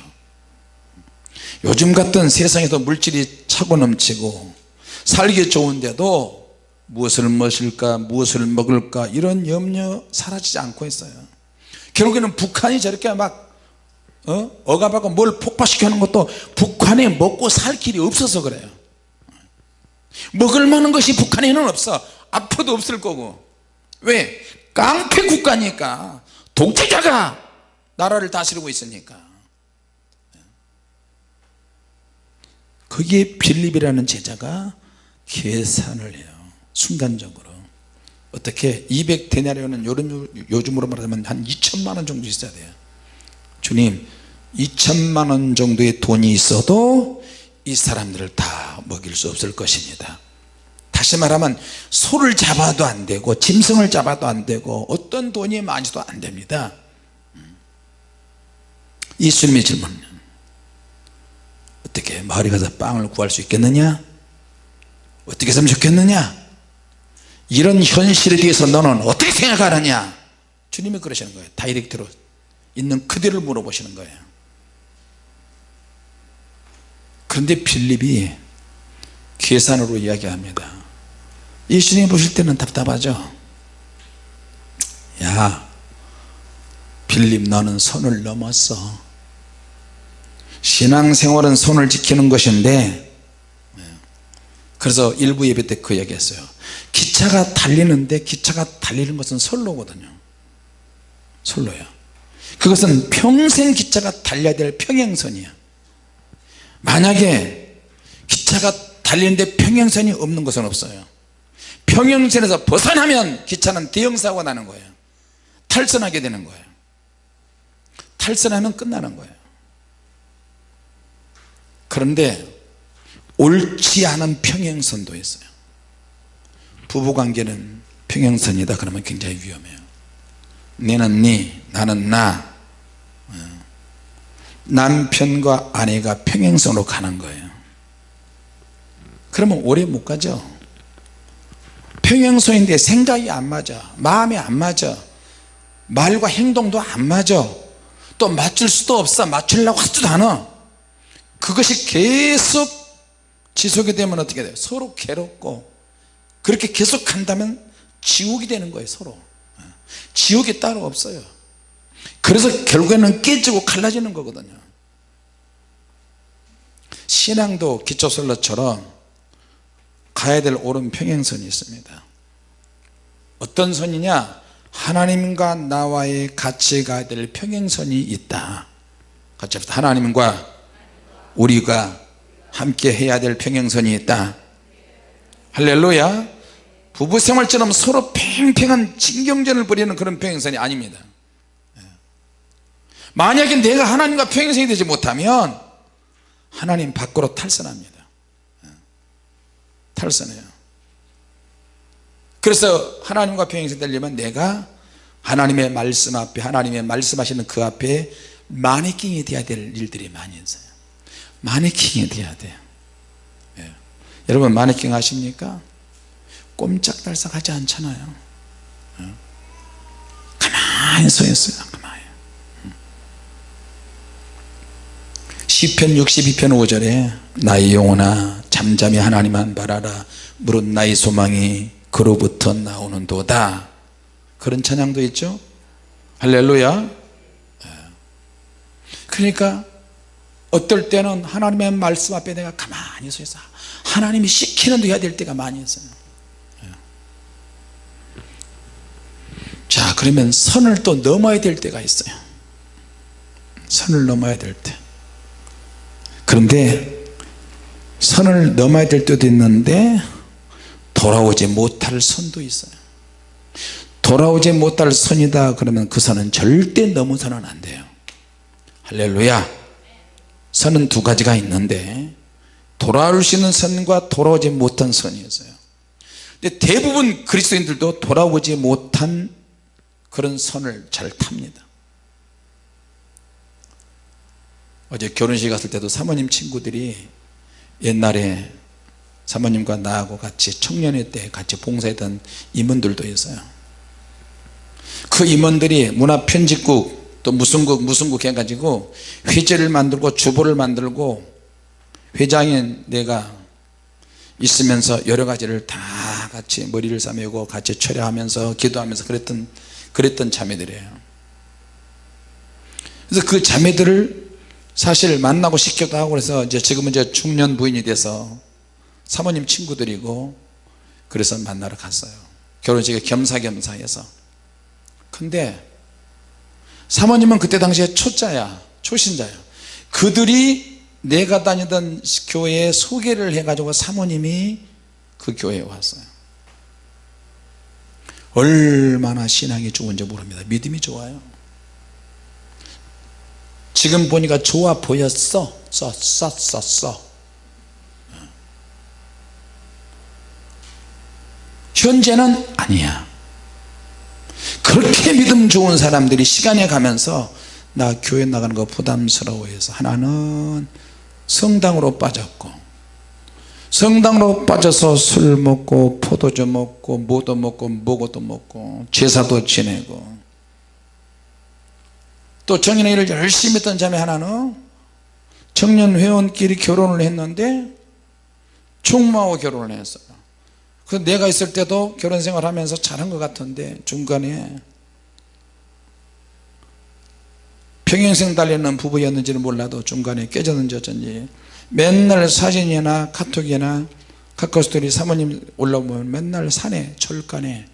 요즘 같은 세상에도 물질이 차고 넘치고 살기 좋은데도 무엇을 마실까 무엇을 먹을까 이런 염려 사라지지 않고 있어요. 결국에는 북한이 저렇게 막 어? 억압하고 뭘 폭파시켜 하는 것도 북한에 먹고 살 길이 없어서 그래요. 먹을 만한 것이 북한에는 없어. 앞으로도 없을 거고. 왜? 깡패 국가니까. 독재자가 나라를 다스리고 있으니까. 거기에 빌립이라는 제자가 계산을 해요 순간적으로. 어떻게 200데나리온은 요즘으로 말하면 한 2천만원 정도 있어야 돼요. 주님 2천만원 정도의 돈이 있어도 이 사람들을 다 먹일 수 없을 것입니다. 다시 말하면 소를 잡아도 안 되고 짐승을 잡아도 안 되고 어떤 돈이 많이도 안 됩니다. 예수님의 질문 어떻게 마을에 가서 빵을 구할 수 있겠느냐? 어떻게 했으면 좋겠느냐 이런 현실에 대해서 너는 어떻게 생각하느냐? 주님이 그러시는 거예요. 다이렉트로 있는 그대를 물어보시는 거예요. 그런데 빌립이 계산으로 이야기합니다. 예수님 보실 때는 답답하죠? 야 빌립 너는 선을 넘었어. 신앙생활은 손을 지키는 것인데. 그래서 일부 예배 때 그 얘기했어요 기차가 달리는데 기차가 달리는 것은 선로거든요. 선로야 그것은 평생 기차가 달려야 될 평행선이야 만약에 기차가 달리는데 평행선이 없는 것은 없어요. 평행선에서 벗어나면 기차는 대형사고가 나는 거예요. 탈선하게 되는 거예요. 탈선하면 끝나는 거예요. 그런데 옳지 않은 평행선도 있어요 부부관계는 평행선이다. 그러면 굉장히 위험해요. 너는 네 나는 나. 어. 남편과 아내가 평행선으로 가는 거예요. 그러면 오래 못 가죠. 평행선인데 생각이 안 맞아. 마음이 안 맞아. 말과 행동도 안 맞아. 또 맞출 수도 없어. 맞추려고 하지도 않아. 그것이 계속 지속이 되면 어떻게 돼요? 서로 괴롭고 그렇게 계속 한다면 지옥이 되는 거예요 서로. 지옥이 따로 없어요. 그래서 결국에는 깨지고 갈라지는 거거든요. 신앙도 기초설로처럼 가야 될 옳은 평행선이 있습니다. 어떤 선이냐? 하나님과 나와의 같이 가야 될 평행선이 있다. 같이 합시다. 하나님과 우리가 함께 해야 될 평행선이 있다 할렐루야. 부부생활처럼 서로 팽팽한 진경전을 벌이는 그런 평행선이 아닙니다. 만약에 내가 하나님과 평행선이 되지 못하면 하나님 밖으로 탈선합니다. 탈선해요. 그래서 하나님과 평행선 되려면 내가 하나님의 말씀 앞에 하나님의 말씀하시는 그 앞에 마네킹이 돼야 될 일들이 많이 있어요. 마네킹이 돼야 돼요. 예. 여러분 마네킹 아십니까? 꼼짝달싹 하지 않잖아요 예. 가만히 서 있어요 가만히 음. 시편 62편 5절에 나의 영혼아 잠잠히 하나님만 바라라 무릇 나의 소망이 그로부터 나오는 도다 그런 찬양도 있죠 할렐루야 예. 그러니까 어떨 때는 하나님의 말씀 앞에 내가 가만히 서 있어 하나님이 시키는 대로 해야 될 때가 많이 있어요. 예. 자 그러면 선을 또 넘어야 될 때가 있어요. 선을 넘어야 될때. 그런데 선을 넘어야 될 때도 있는데 돌아오지 못할 선도 있어요. 돌아오지 못할 선이다 그러면 그 선은 절대 넘어서는 안 돼요. 할렐루야. 선은 두 가지가 있는데 돌아올 수 있는 선과 돌아오지 못한 선이 있어요. 근데 대부분 그리스도인들도 돌아오지 못한 그런 선을 잘 탑니다. 어제 결혼식 갔을 때도 사모님 친구들이 옛날에 사모님과 나하고 같이 청년회 때 같이 봉사했던 임원들도 있어요. 그 임원들이 문화편집국 또 무슨 국 무슨 국 해가지고 회제를 만들고 주보를 만들고 회장인 내가 있으면서 여러 가지를 다 같이 머리를 싸매고 같이 철회하면서 기도하면서 그랬던 그랬던 자매들이에요. 그래서 그 자매들을 사실 만나고 싶기도 하고 그래서 이제 지금은 이제 중년 부인이 돼서 사모님 친구들이고 그래서 만나러 갔어요. 결혼식에 겸사겸사 해서. 근데 사모님은 그때 당시에 초짜야 초신자야. 그들이 내가 다니던 교회에 소개를 해가지고 사모님이 그 교회에 왔어요. 얼마나 신앙이 좋은지 모릅니다. 믿음이 좋아요. 지금 보니까 좋아 보였어? 써써써써. 현재는 아니야. 그렇게 믿음 좋은 사람들이 시간에 가면서 나 교회 나가는 거 부담스러워해서 하나는 성당으로 빠졌고 성당으로 빠져서 술 먹고 포도주 먹고 뭐도 먹고 뭐고도 먹고 제사도 지내고 또 청년회를 열심히 했던 자매 하나는 청년 회원끼리 결혼을 했는데 총무하고 결혼을 했어요. 그 내가 있을 때도 결혼생활 하면서 잘한 것 같은데 중간에 평행생 달리는 부부였는지는 몰라도 중간에 깨졌는지 어쩐지 맨날 사진이나 카톡이나 카카오스토리 사모님 올라오면 맨날 산에 철간에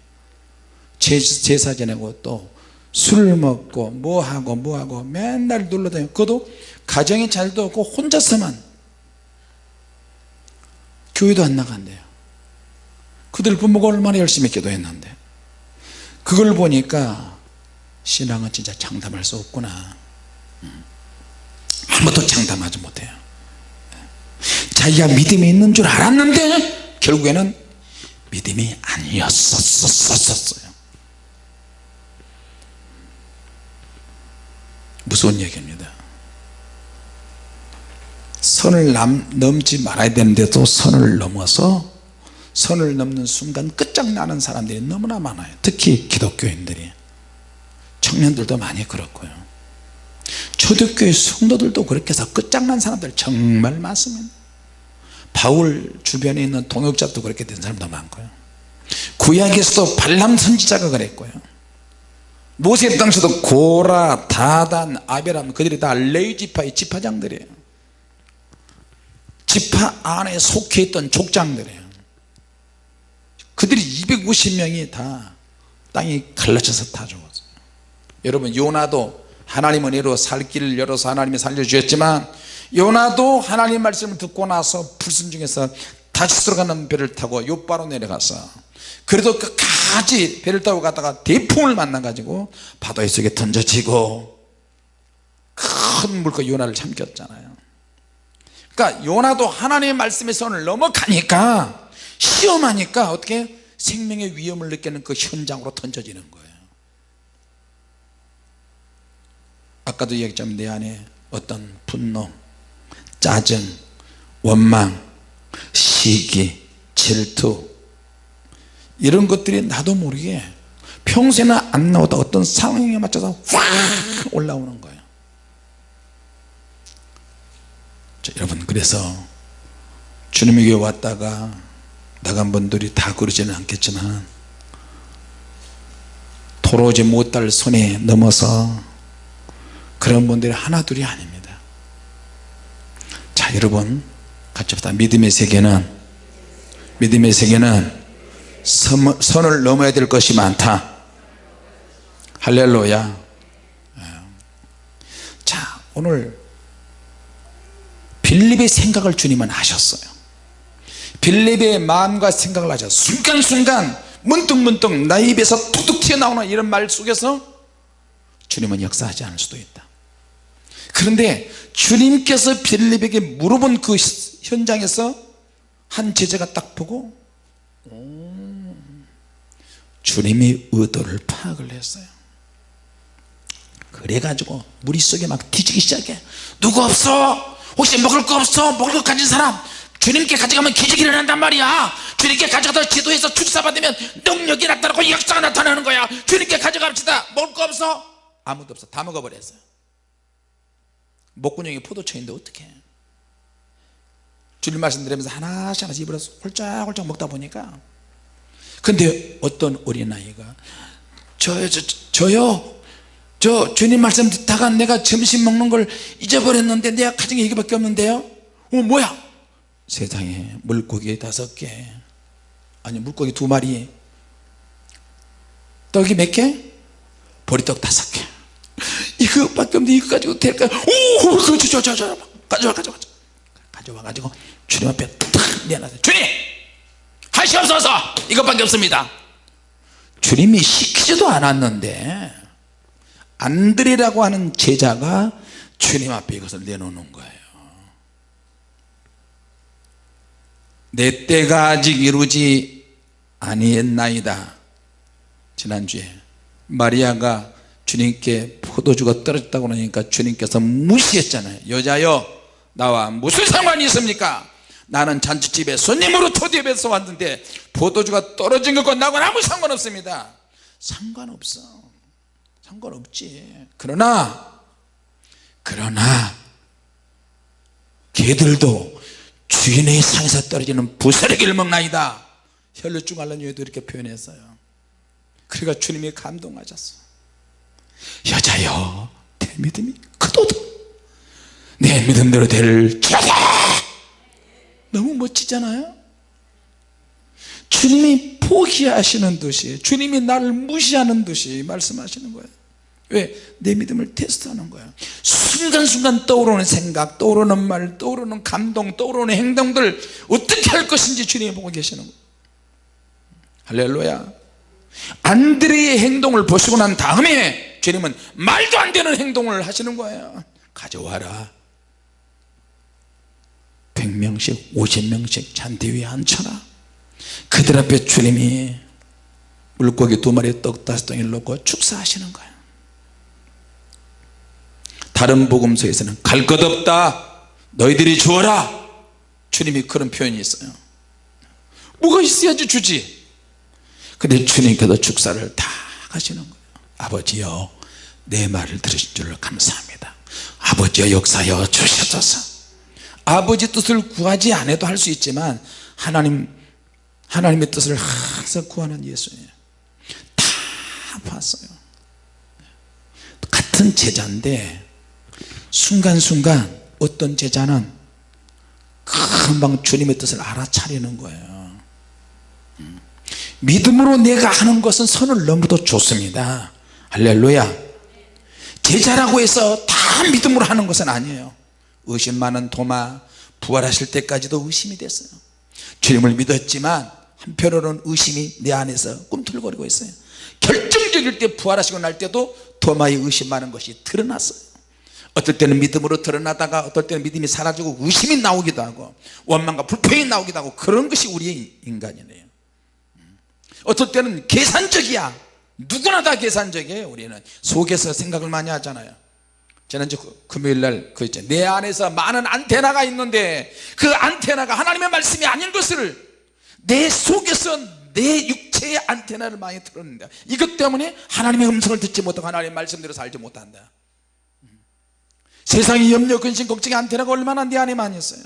제사 지내고 또 술 먹고 뭐하고 뭐하고 맨날 놀러다니고 그것도 가정이 잘도 없고 혼자서만 교회도 안 나간대요. 그들 부모가 얼마나 열심히 기도했는데. 그걸 보니까 신앙은 진짜 장담할 수 없구나. 음. 아무도 장담하지 못해요. 자기가 믿음이 있는 줄 알았는데 결국에는 믿음이 아니었었어요. 무서운 얘기입니다. 선을 남, 넘지 말아야 되는데도 선을 넘어서 선을 넘는 순간 끝장나는 사람들이 너무나 많아요. 특히 기독교인들이. 청년들도 많이 그렇고요 초대교회 성도들도 그렇게 해서 끝장난 사람들 정말 많습니다. 바울 주변에 있는 동역자도 그렇게 된 사람도 많고요. 구약에서도 발람 선지자가 그랬고요. 모세 당시도 고라 다단 아베람 그들이 다 레이지파의 지파장들이에요. 지파 안에 속해 있던 족장들이에요. 그들이 250명이 다 땅이 갈라져서 다 죽었어요. 여러분 요나도 하나님은 이로 살 길을 열어서 하나님이 살려주셨지만 요나도 하나님 말씀을 듣고 나서 불순종해서 다시 들어가는 배를 타고 요바로 내려가서 그래도 끝까지 배를 타고 가다가 대풍을 만나 가지고 바다의 속에 던져지고 큰 물고 요나를 참겼잖아요. 그러니까 요나도 하나님의 말씀의 선을 넘어가니까 시험하니까 어떻게 생명의 위험을 느끼는 그 현장으로 던져지는 거예요 아까도 얘기했지만 내 안에 어떤 분노 짜증 원망 시기 질투 이런 것들이 나도 모르게 평소에는 안 나오다 어떤 상황에 맞춰서 확 올라오는 거예요. 자, 여러분 그래서 주님에게 왔다가 나간 분들이 다 그러지는 않겠지만 돌아오지 못할 손에 넘어서 그런 분들이 하나둘이 아닙니다. 자 여러분 같이 합시다. 믿음의 세계는 믿음의 세계는 선, 선을 넘어야 될 것이 많다. 할렐루야. 예. 자 오늘 빌립의 생각을 주님은 하셨어요. 빌립의 마음과 생각을 하셨 순간순간 문득 문득 나의 입에서 툭툭 튀어나오는 이런 말 속에서 주님은 역사하지 않을 수도 있다 그런데 주님께서 빌립에게 물어본 그 현장에서 한 제자가 딱 보고 오, 주님의 의도를 파악을 했어요. 그래가지고 무릿속에 막 뒤지기 시작해 누구 없어? 혹시 먹을 거 없어? 먹을 거 가진 사람? 주님께 가져가면 기적이 일어난단 말이야. 주님께 가져가다 기도해서 축사받으면 능력이 나타나고 역사가 나타나는 거야. 주님께 가져갑시다. 먹을 거 없어? 아무도 없어. 다 먹어버렸어요 목구멍이 포도청인데 어떡해? 주님 말씀 드리면서 하나씩 하나씩 입으로 홀짝홀짝 먹다 보니까 근데 어떤 어린아이가 저요 저, 저요? 저 주님 말씀 듣다가 내가 점심 먹는 걸 잊어버렸는데 내가 가진 게 이거밖에 없는데요? 어 뭐야? 세상에 물고기 다섯 개. 아니 물고기 두 마리. 떡이 몇 개? 보리떡 다섯 개 이거밖에 없는데 이거 가지고 될까 오 그거 저, 저, 저, 가져와 가져와 가져와. 가지고 주님 앞에 탁 내놔서 주님! 하시옵소서 이것밖에 없습니다. 주님이 시키지도 않았는데 안드레라고 하는 제자가 주님 앞에 이것을 내놓는 거예요. 내 때가 아직 이루지 아니했나이다. 지난주에 마리아가 주님께 포도주가 떨어졌다고 하니까 주님께서 무시했잖아요. 여자여 나와 무슨 상관이 있습니까? 나는 잔치집에 손님으로 초대해서 왔는데 포도주가 떨어진 것과 나하고는 아무 상관없습니다. 상관없어. 상관없지. 그러나 그러나 개들도 주인의 상에서 떨어지는 부스러기를 먹나이다. 혈류증 알라뉴에도 이렇게 표현했어요. 그러니까 주님이 감동하셨어 여자여 내 믿음이 크도다. 내 믿음대로 될지어다. 너무 멋지잖아요? 주님이 포기하시는 듯이 주님이 나를 무시하는 듯이 말씀하시는 거예요. 왜? 내 믿음을 테스트하는 거야 순간순간 떠오르는 생각 떠오르는 말 떠오르는 감동 떠오르는 행동들 어떻게 할 것인지 주님이 보고 계시는 거예요. 할렐루야. 안드레의 행동을 보시고 난 다음에 주님은 말도 안 되는 행동을 하시는 거예요. 가져와라. 100명씩 50명씩 잔디 위에 앉혀라. 그들 앞에 주님이 물고기 두 마리 떡 다섯 덩이를 놓고 축사하시는 거예요. 다른 복음서에서는 갈 것 없다. 너희들이 주어라. 주님이 그런 표현이 있어요. 뭐가 있어야지 주지? 근데 주님께서 축사를 다 하시는 거예요. 아버지여 내 말을 들으신 줄 감사합니다. 아버지여 역사여 주셔서. 아버지 뜻을 구하지 않아도 할 수 있지만 하나님 하나님의 뜻을 항상 구하는 예수예요. 다 봤어요. 같은 제자인데 순간순간 어떤 제자는 금방 주님의 뜻을 알아차리는 거예요. 믿음으로 내가 하는 것은 선을 넘어도 좋습니다. 할렐루야 제자라고 해서 다 믿음으로 하는 것은 아니에요. 의심 많은 도마 부활하실 때까지도 의심이 됐어요. 주님을 믿었지만 한편으로는 의심이 내 안에서 꿈틀거리고 있어요. 결정적일 때 부활하시고 날 때도 도마의 의심 많은 것이 드러났어요. 어떨 때는 믿음으로 드러나다가 어떨 때는 믿음이 사라지고 의심이 나오기도 하고 원망과 불평이 나오기도 하고 그런 것이 우리의 인간이네요. 어떨 때는 계산적이야 누구나 다 계산적이에요 우리는. 속에서 생각을 많이 하잖아요. 지난주 그 금요일날 그 있죠. 내 안에서 많은 안테나가 있는데 그 안테나가 하나님의 말씀이 아닌 것을 내 속에서 내 육체의 안테나를 많이 틀었는데 이것 때문에 하나님의 음성을 듣지 못하고 하나님의 말씀대로 살지 못한다. 세상의 염려 근심 걱정의 안테나가 얼마나 내 안에 많이 있어요.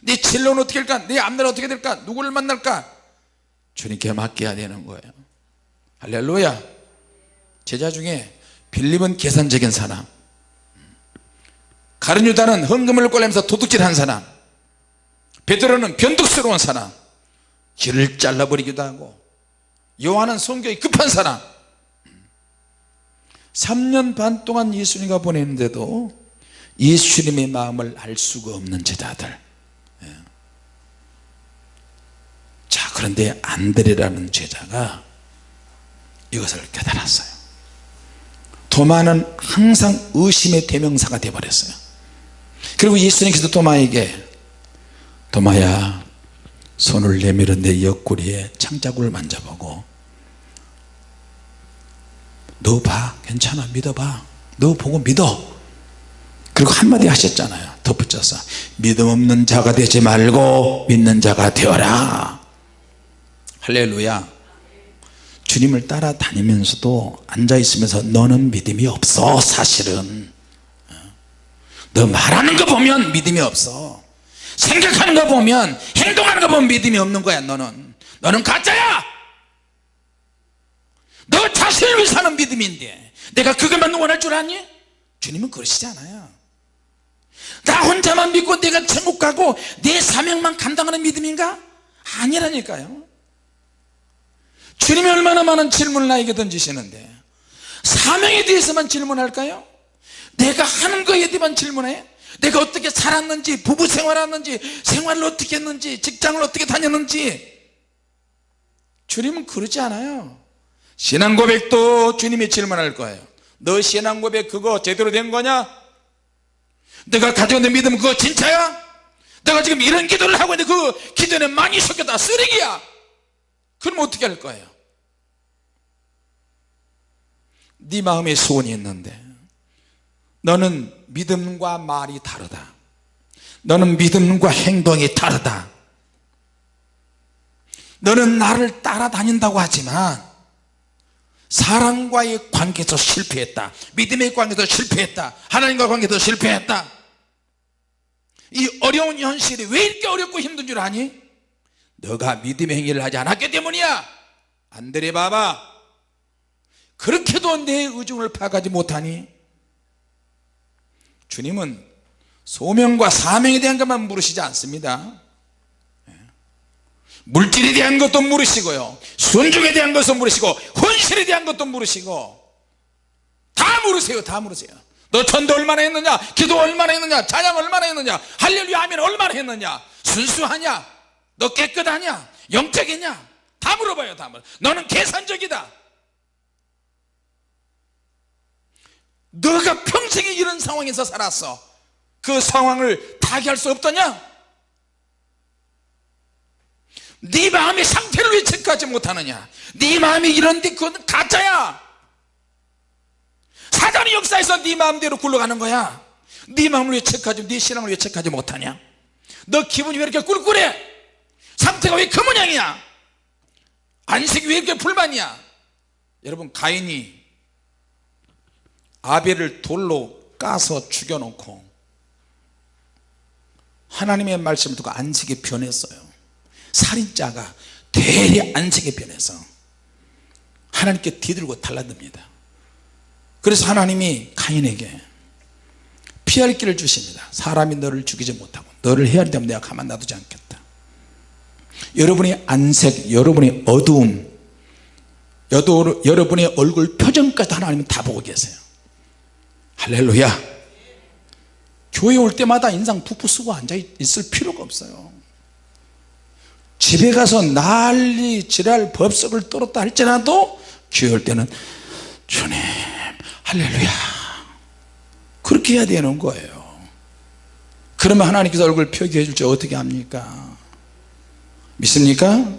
내 진로는 어떻게 될까? 내 앞날은 어떻게 될까? 누구를 만날까? 주님께 맡겨야 되는 거예요. 할렐루야 제자 중에 빌립은 계산적인 사람. 가룟 유다는 헌금을 꼴면서 도둑질한 사람. 베드로는 변덕스러운 사람. 길을 잘라버리기도 하고 요한은 성격이 급한 사람. 3년 반 동안 예수님과 보냈는데도 예수님의 마음을 알 수가 없는 제자들. 예. 자 그런데 안드레라는 제자가 이것을 깨달았어요 도마는 항상 의심의 대명사가 되어버렸어요. 그리고 예수님께서 도마에게 도마야 손을 내밀어 내 옆구리에 창자국을 만져보고 너 봐 괜찮아 믿어봐 너 보고 믿어. 그리고 한마디 하셨잖아요. 덧붙여서 믿음 없는 자가 되지 말고 믿는 자가 되어라. 할렐루야 주님을 따라다니면서도 앉아있으면서 너는 믿음이 없어 사실은. 너 말하는 거 보면 믿음이 없어. 생각하는 거 보면 행동하는 거 보면 믿음이 없는 거야 너는. 너는 가짜야! 너 자신을 위해 사는 믿음인데. 내가 그것만 원할 줄 아니? 주님은 그러시지 않아요. 나 혼자만 믿고 내가 천국 가고 내 사명만 감당하는 믿음인가? 아니라니까요 주님이 얼마나 많은 질문을 나에게 던지시는데 사명에 대해서만 질문할까요? 내가 하는 거에 대해만 질문해? 내가 어떻게 살았는지 부부 생활했는지 생활을 어떻게 했는지 직장을 어떻게 다녔는지 주님은 그러지 않아요 신앙 고백도 주님이 질문할 거예요 너 신앙 고백 그거 제대로 된 거냐? 내가 가지고 있는 믿음 그거 진짜야? 내가 지금 이런 기도를 하고 있는데 그 기도는 많이 섞였다 쓰레기야 그럼 어떻게 할 거예요? 네 마음에 소원이 있는데 너는 믿음과 말이 다르다. 너는 믿음과 행동이 다르다. 너는 나를 따라다닌다고 하지만 사랑과의 관계에서 실패했다. 믿음의 관계에서 실패했다. 하나님과 관계에서 실패했다. 이 어려운 현실이 왜 이렇게 어렵고 힘든 줄 아니? 너가 믿음의 행위를 하지 않았기 때문이야. 안드레 봐봐 그렇게도 내 의중을 파악하지 못하니? 주님은 소명과 사명에 대한 것만 물으시지 않습니다. 물질에 대한 것도 물으시고요. 순종에 대한 것도 물으시고 헌신에 대한 것도 물으시고 다 물으세요 다 물으세요. 너 전도 얼마나 했느냐? 기도 얼마나 했느냐? 찬양 얼마나 했느냐? 할렐루야 하면 얼마나 했느냐? 순수하냐? 너 깨끗하냐? 영적이냐? 다 물어봐요 다 물어 너는 계산적이다 너가 평생에 이런 상황에서 살았어. 그 상황을 타개할 수 없더냐? 네 마음의 상태를 왜 체크하지 못하느냐? 네 마음이 이런데 그건 가짜야. 사단의 역사에서 네 마음대로 굴러가는 거야. 네 마음을 왜 체크하지 네 신앙을 왜 체크하지 못하냐? 너 기분이 왜 이렇게 꿀꿀해? 상태가 왜 그 모양이야? 안색이 왜 이렇게 불만이야? 여러분 가인이 아벨을 돌로 까서 죽여놓고 하나님의 말씀을 듣고 안색이 변했어요. 살인자가 되레 안색이 변해서 하나님께 뒤들고 달라듭니다. 그래서 하나님이 가인에게 피할 길을 주십니다. 사람이 너를 죽이지 못하고 너를 해야 되면 내가 가만 놔두지 않겠다. 여러분의 안색 여러분의 어두움 여러분의 얼굴 표정까지 하나님은 다 보고 계세요 할렐루야. 교회 올 때마다 인상 푹푹 쓰고 앉아 있을 필요가 없어요. 집에 가서 난리 지랄 법석을 떨었다 할지라도 교회 올 때는 주님 할렐루야. 그렇게 해야 되는 거예요. 그러면 하나님께서 얼굴 표기해 줄지 어떻게 합니까? 믿습니까?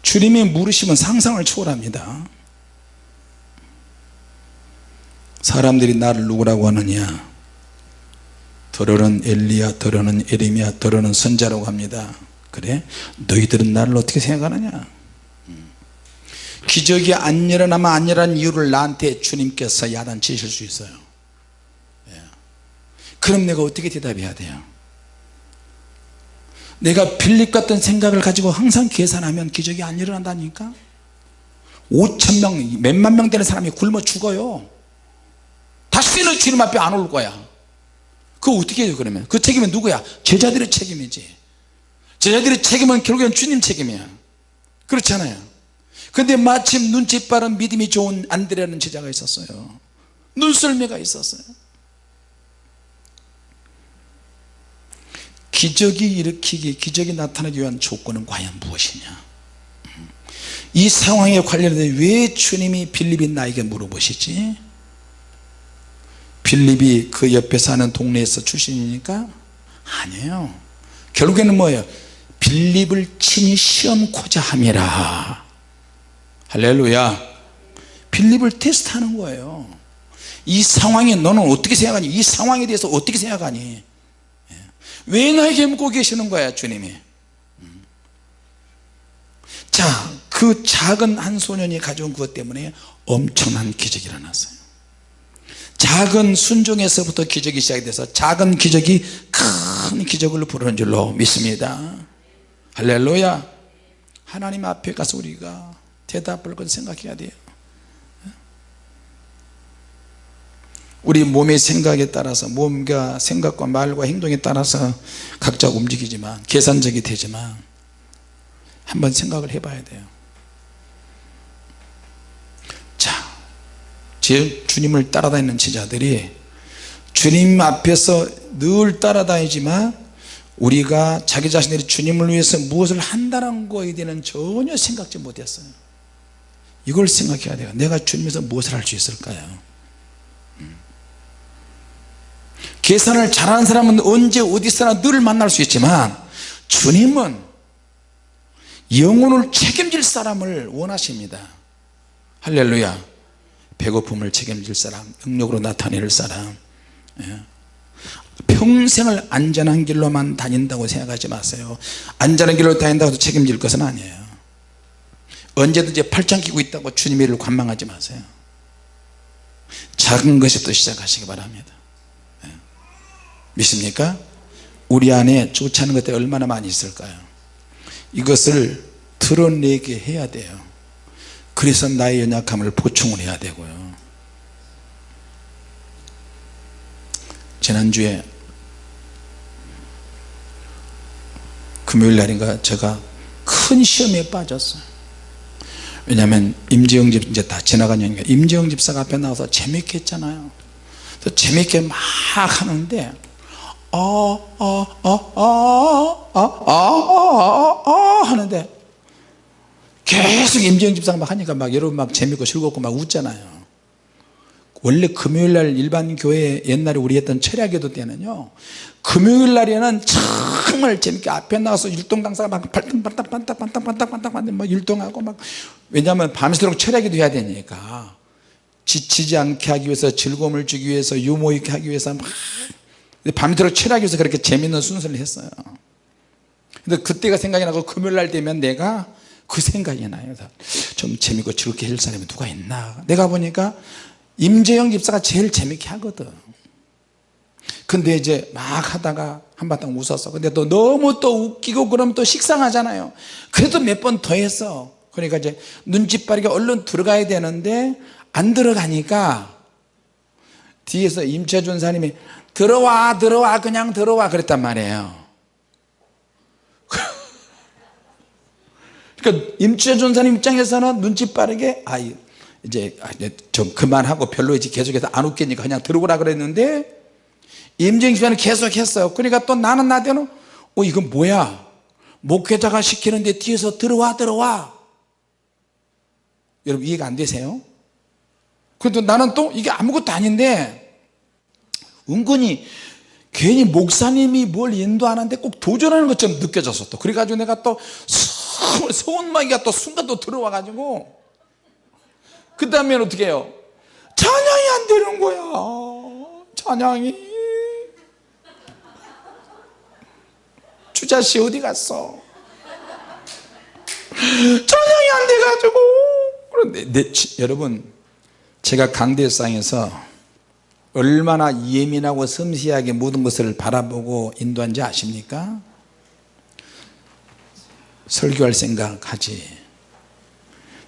주님이 물으시면 상상을 초월합니다 사람들이 나를 누구라고 하느냐? 더러는 엘리야 더러는 에리미야 더러는 선자라고 합니다. 그래? 너희들은 나를 어떻게 생각하느냐? 기적이 안 일어나면 안 일어난 이유를 나한테 주님께서 야단치실 수 있어요. 예. 그럼 내가 어떻게 대답해야 돼요? 내가 빌립 같은 생각을 가지고 항상 계산하면 기적이 안 일어난다니까? 5천명 몇만 명 되는 사람이 굶어 죽어요 다시는 주님 앞에 안 올 거야. 그거 어떻게 해요 그러면? 그 책임은 누구야? 제자들의 책임이지. 제자들의 책임은 결국엔 주님 책임이야. 그렇잖아요. 근데 마침 눈치 빠른 믿음이 좋은 안드레라는 제자가 있었어요. 눈썰매가 있었어요. 기적이 일으키기 기적이 나타나기 위한 조건은 과연 무엇이냐? 이 상황에 관련된 왜 주님이 빌립이 나에게 물어보시지 빌립이 그 옆에 사는 동네에서 출신이니까 아니에요. 결국에는 뭐예요? 빌립을 친히 시험코자 함이라. 할렐루야. 빌립을 테스트하는 거예요. 이 상황에 너는 어떻게 생각하니? 이 상황에 대해서 어떻게 생각하니? 예. 왜 나에게 묻고 계시는 거야 주님이? 음. 자그 작은 한 소년이 가져온 그것 때문에 엄청난 기적이 일어났어요 작은 순종에서부터 기적이 시작이 돼서 작은 기적이 큰 기적을 부르는 줄로 믿습니다. 할렐루야. 하나님 앞에 가서 우리가 대답을 건 생각해야 돼요. 우리 몸의 생각에 따라서 몸과 생각과 말과 행동에 따라서 각자 움직이지만 계산적이 되지만 한번 생각을 해봐야 돼요 자 주님을 따라다니는 제자들이 주님 앞에서 늘 따라다니지만 우리가 자기 자신들이 주님을 위해서 무엇을 한다는 거에 대한 전혀 생각지 못했어요. 이걸 생각해야 돼요. 내가 주님에서 무엇을 할 수 있을까요? 음. 계산을 잘하는 사람은 언제 어디서나 늘 만날 수 있지만 주님은 영혼을 책임질 사람을 원하십니다. 할렐루야 배고픔을 책임질 사람 능력으로 나타낼 사람 예. 평생을 안전한 길로만 다닌다고 생각하지 마세요 안전한 길로 다닌다고 해서 책임질 것은 아니에요 언제든지 팔짱 끼고 있다고 주님의 일을 관망하지 마세요 작은 것부터 시작하시기 바랍니다 네. 믿습니까? 우리 안에 좋지 않은 것들이 얼마나 많이 있을까요 이것을 드러내게 해야 돼요 그래서 나의 연약함을 보충을 해야 되고요. 지난주에 금요일 날인가 제가 큰 시험에 빠졌어요. 왜냐하면 임지영 집 이제 다 지나간 얘기가 임지영 집사가 앞에 나와서 재밌게 했잖아요. 재밌게 막 하는데 어어어어어어어 하는데 계속 임지영 집사가 막 하니까 막 여러분 막 재밌고 즐겁고 막 웃잖아요. 원래 금요일날 일반 교회 옛날에 우리 했던 철야기도 때는요 금요일날에는 정말 재밌게 앞에 나와서 율동 강사가 막 반딱반딱반딱반딱반딱반딱 막 율동하고 막 왜냐하면 밤새도록 철야기도 해야 되니까 지치지 않게 하기 위해서 즐거움을 주기 위해서 유머 있게 하기 위해서 막 밤새도록 철야기 위해서 그렇게 재밌는 순서를 했어요. 근데 그때가 생각이 나고 금요일날 되면 내가 그 생각이 나요. 좀 재밌고 즐겁게 할 사람이 누가 있나. 내가 보니까 임재영 집사가 제일 재밌게 하거든. 근데 이제 막 하다가 한바탕 웃었어. 근데 또 너무 또 웃기고 그러면 또 식상하잖아요. 그래도 몇 번 더 했어. 그러니까 이제 눈치 빠르게 얼른 들어가야 되는데 안 들어가니까 뒤에서 임채준 사님이 들어와 들어와 그냥 들어와 그랬단 말이에요 그러니까 임채준 사님 입장에서는 눈치 빠르게 아 이제 좀 그만하고 별로 이제 계속해서 안 웃기니까 그냥 들어오라 그랬는데 임정시간을 계속 했어요. 그러니까 또 나는 나대로 어 이건 뭐야? 목회자가 시키는데 뒤에서 들어와 들어와. 여러분 이해가 안 되세요? 그래도 나는 또 이게 아무것도 아닌데 은근히 괜히 목사님이 뭘 인도하는데 꼭 도전하는 것처럼 느껴졌어 또. 그래가지고 내가 또 서운마기가 또 순간 또 들어와 가지고. 그 다음에 어떻게 해요? 찬양이 안 되는 거야. 찬양이. 주자씨 어디 갔어? 찬양이 안 돼가지고. 그런데 내, 여러분 제가 강대상에서 얼마나 예민하고 섬세하게 모든 것을 바라보고 인도한지 아십니까? 설교할 생각하지.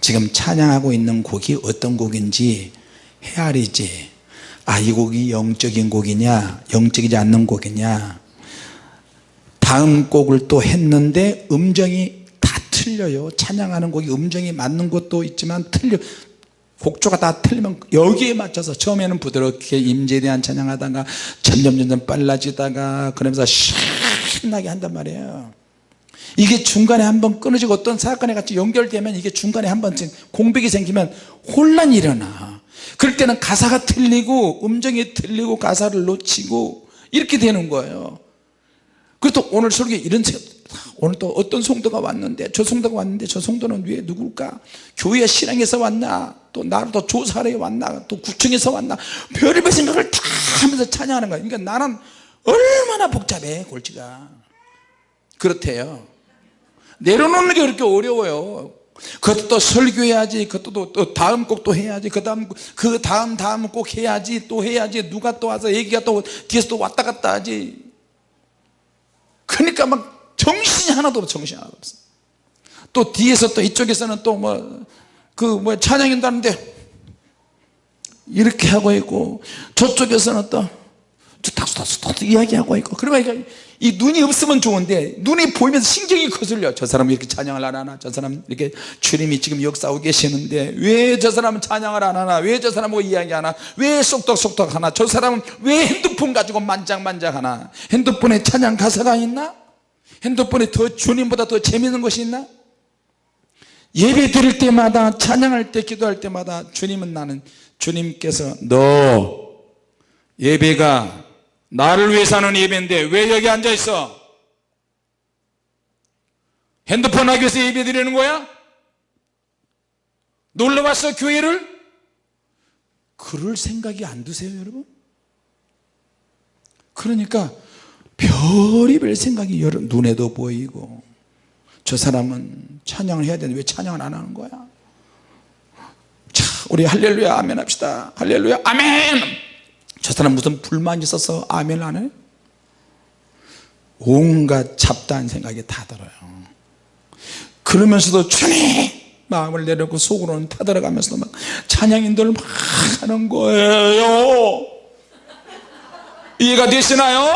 지금 찬양하고 있는 곡이 어떤 곡인지 헤아리지. 아 이 곡이 영적인 곡이냐 영적이지 않는 곡이냐. 다음 곡을 또 했는데 음정이 다 틀려요. 찬양하는 곡이 음정이 맞는 것도 있지만 틀려. 곡조가 다 틀리면 여기에 맞춰서 처음에는 부드럽게 임재에 대한 찬양하다가 점점 점점 빨라지다가 그러면서 신나게 한단 말이에요 이게 중간에 한번 끊어지고 어떤 사건에 같이 연결되면 이게 중간에 한번 공백이 생기면 혼란이 일어나. 그럴 때는 가사가 틀리고 음정이 틀리고 가사를 놓치고 이렇게 되는 거예요. 그래서 오늘 설교에 이런 오늘 또 어떤 성도가 왔는데 저 성도가 왔는데 저 성도는 왜 누굴까? 교회 신앙에서 왔나? 또 나를 또 조사하러 왔나? 또 구청에서 왔나? 별의별 생각을 다 하면서 찬양하는 거야 그러니까 나는 얼마나 복잡해 골치가. 그렇대요 내려놓는 게 그렇게 어려워요. 그것도 또 설교해야지 그것도 또 다음 곡도 해야지 그 다음 그 다음 다음 꼭 해야지 또 해야지 누가 또 와서 얘기가 또 뒤에서 또 왔다 갔다 하지. 그러니까 막 정신이 하나도 없어 정신이 하나도 없어. 또 뒤에서 또 이쪽에서는 또 뭐 그뭐 찬양인다는데 이렇게 하고 있고 저쪽에서는 또 탁수탁수 이야기하고 있고. 그러니까 이 눈이 없으면 좋은데 눈이 보이면서 신경이 거슬려. 저 사람은 이렇게 찬양을 안 하나? 저 사람 이렇게 주님이 지금 역사하고 계시는데 왜 저 사람은 찬양을 안 하나? 왜 저 사람하고 이야기 하나? 왜 쏙덕쏙덕 하나? 저 사람은 왜 핸드폰 가지고 만장만장 하나? 핸드폰에 찬양 가사가 있나? 핸드폰에 더 주님보다 더 재밌는 것이 있나? 예배 드릴 때마다 찬양할 때 기도할 때마다 주님은 나는 주님께서 너 예배가 나를 위해 사는 예배인데 왜 여기 앉아 있어? 핸드폰 하기 위해서 예배 드리는 거야? 놀러 왔어 교회를? 그럴 생각이 안 드세요 여러분? 그러니까 별의별 생각이 여러 눈에도 보이고 저 사람은 찬양을 해야 되는데 왜 찬양을 안 하는 거야? 자 우리 할렐루야 아멘 합시다. 할렐루야 아멘 저 사람 무슨 불만이 있어서 아멘 안 해? 온갖 잡다한 생각이 다 들어요 그러면서도 주님 마음을 내려놓고 속으로는 타들어가면서도 막 찬양인들 막 하는 거예요 이해가 되시나요?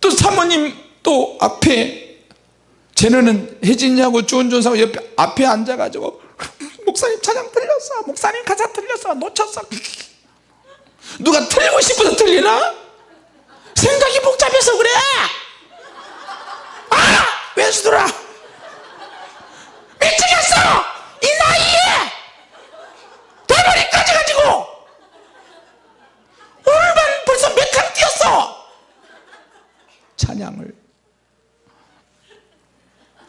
또 사모님 또 앞에 쟤네는 혜진이하고 주은준사하고 옆에 앞에 앉아가지고 목사님 찬양 틀렸어 목사님 가사 틀렸어 놓쳤어. 누가 틀리고 싶어서 틀리나? 생각이 복잡해서 그래. 아! 왼수들아! 미치겠어! 이 나이에! 대머리까지 가지고! 오늘만 벌써 몇 칸 뛰었어! 찬양을.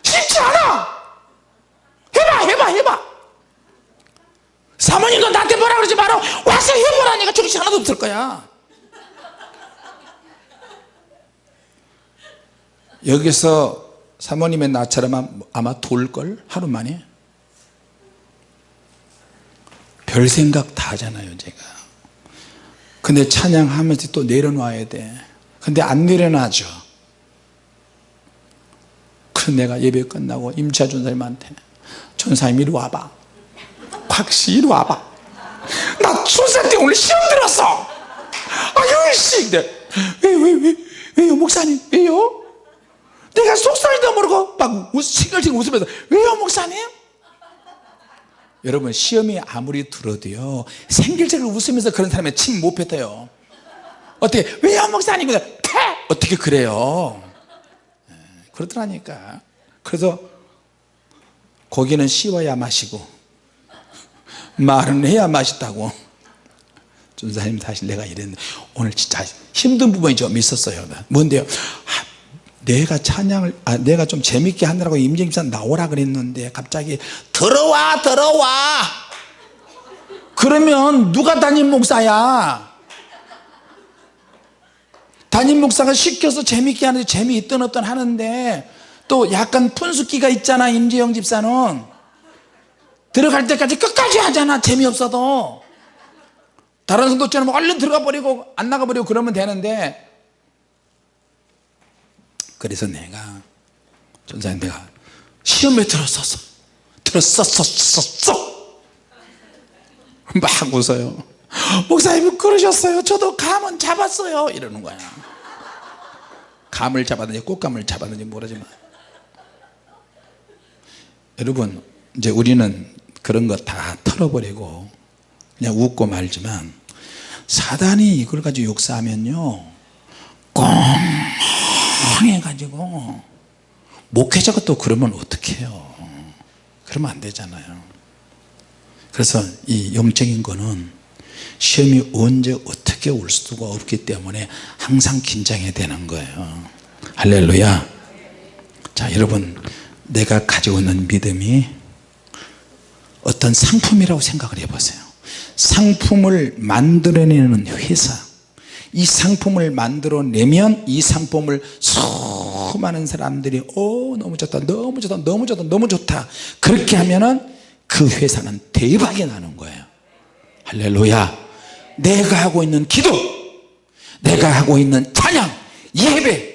쉽지 않아! 해봐 해봐 해봐 사모님도 나한테 뭐라 그러지 마라 와서 해보라니까 정신 하나도 없을 거야. 여기서 사모님의 나처럼 아마 돌걸? 하루 만에? 별 생각 다 하잖아요 제가. 근데 찬양하면서 또 내려놔야 돼. 근데 안 내려놔죠 그래서 내가 예배 끝나고 임차 전사님한테 전사님 이리 와봐 곽씨 이리 와봐. 나 출산 때 오늘 시험 들었어. 아유 씨 왜왜 왜 왜요 목사님? 왜요? 내가 속살도 모르고 막 싱글싱글 웃으면서 왜요 목사님? 여러분 시험이 아무리 들어도요 생길적으로 웃으면서 그런 사람의 침 못 뱉어요. 어떻게 왜요 목사님? 패 어떻게 그래요? 네, 그렇더라니까. 그래서 고기는 씹어야 마시고 말은 해야 맛있다고. 전사님 사실 내가 이랬는데 오늘 진짜 힘든 부분이 좀 있었어요. 뭔데요? 아, 내가 찬양을 아, 내가 좀 재밌게 하느라고 임정집사 나오라 그랬는데 갑자기 들어와 들어와! 그러면 누가 담임 목사야? 담임 목사가 시켜서 재밌게 하는데 재미있든 어떤 하는데 또 약간 푼숙기가 있잖아 임재영 집사는 들어갈 때까지 끝까지 하잖아. 재미없어도. 다른 성도처럼 얼른 들어가 버리고 안 나가 버리고 그러면 되는데. 그래서 내가 전사님 내가 시험에 들었었어. 들었었었었어. 막 웃어요. 목사님 그러셨어요? 저도 감은 잡았어요. 이러는 거야. 감을 잡았는지 꽃감을 잡았는지 모르지만. 여러분 이제 우리는 그런 거 다 털어버리고 그냥 웃고 말지만 사단이 이걸 가지고 욕사하면요 꽁해 가지고 목회자가 또 그러면 어떡해요? 그러면 안 되잖아요. 그래서 이 영적인 거는 시험이 언제 어떻게 올 수가 없기 때문에 항상 긴장해야 되는 거예요. 할렐루야. 자 여러분 내가 가지고 있는 믿음이 어떤 상품이라고 생각을 해보세요. 상품을 만들어내는 회사. 이 상품을 만들어내면 이 상품을 수많은 사람들이 오 너무 좋다 너무 좋다 너무 좋다 너무 좋다. 그렇게 하면은 그 회사는 대박이 나는 거예요. 할렐루야. 내가 하고 있는 기도 내가 하고 있는 찬양 예배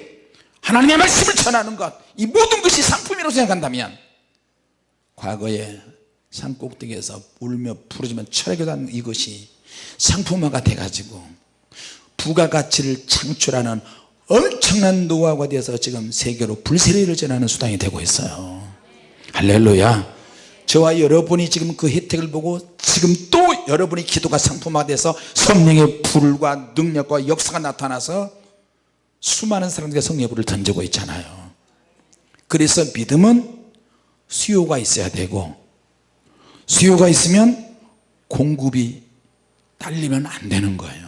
하나님의 말씀을 전하는 것 이 모든 것이 상품이라고 생각한다면 과거에 산 꼭대기에서 울며 부르지만 철학교단 이것이 상품화가 돼 가지고 부가가치를 창출하는 엄청난 노하우가 되어서 지금 세계로 불세례를 전하는 수단이 되고 있어요. 할렐루야. 저와 여러분이 지금 그 혜택을 보고 지금 또 여러분의 기도가 상품화돼서 성령의 불과 능력과 역사가 나타나서 수많은 사람들에게 성령의 불을 던지고 있잖아요. 그래서 믿음은 수요가 있어야 되고 수요가 있으면 공급이 딸리면 안 되는 거예요.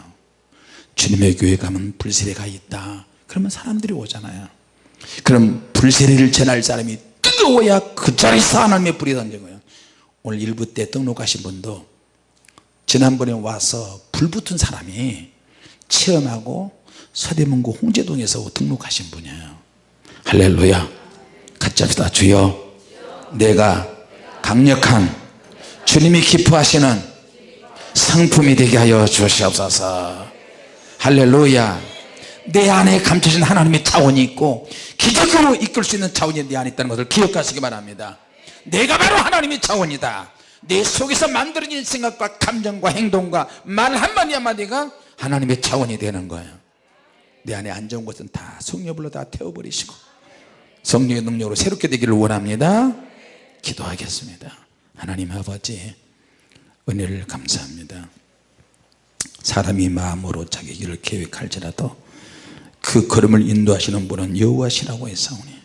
주님의 교회 가면 불세례가 있다. 그러면 사람들이 오잖아요. 그럼 불세례를 전할 사람이 뜨거워야 그 자리에서 하나님의 불이 거예요. 오늘 일부 때 등록하신 분도 지난번에 와서 불 붙은 사람이 체험하고 서대문구 홍제동에서 등록하신 분이에요. 할렐루야. 같이 합시다. 주여 내가 강력한 주님이 기뻐하시는 상품이 되게 하여 주시옵소서. 할렐루야. 내 안에 감춰진 하나님의 차원이 있고 기적으로 이끌 수 있는 차원이 내 안에 있다는 것을 기억하시기 바랍니다. 내가 바로 하나님의 차원이다. 내 속에서 만들어진 생각과 감정과 행동과 말 한마디 한마디가 하나님의 차원이 되는 거예요. 내 안에 안 좋은 것은 다 성령불로 다 태워버리시고 성령의 능력으로 새롭게 되기를 원합니다. 기도하겠습니다 하나님 아버지 은혜를 감사합니다. 사람이 마음으로 자기 길을 계획할지라도 그 걸음을 인도하시는 분은 여호와시라고 했사오니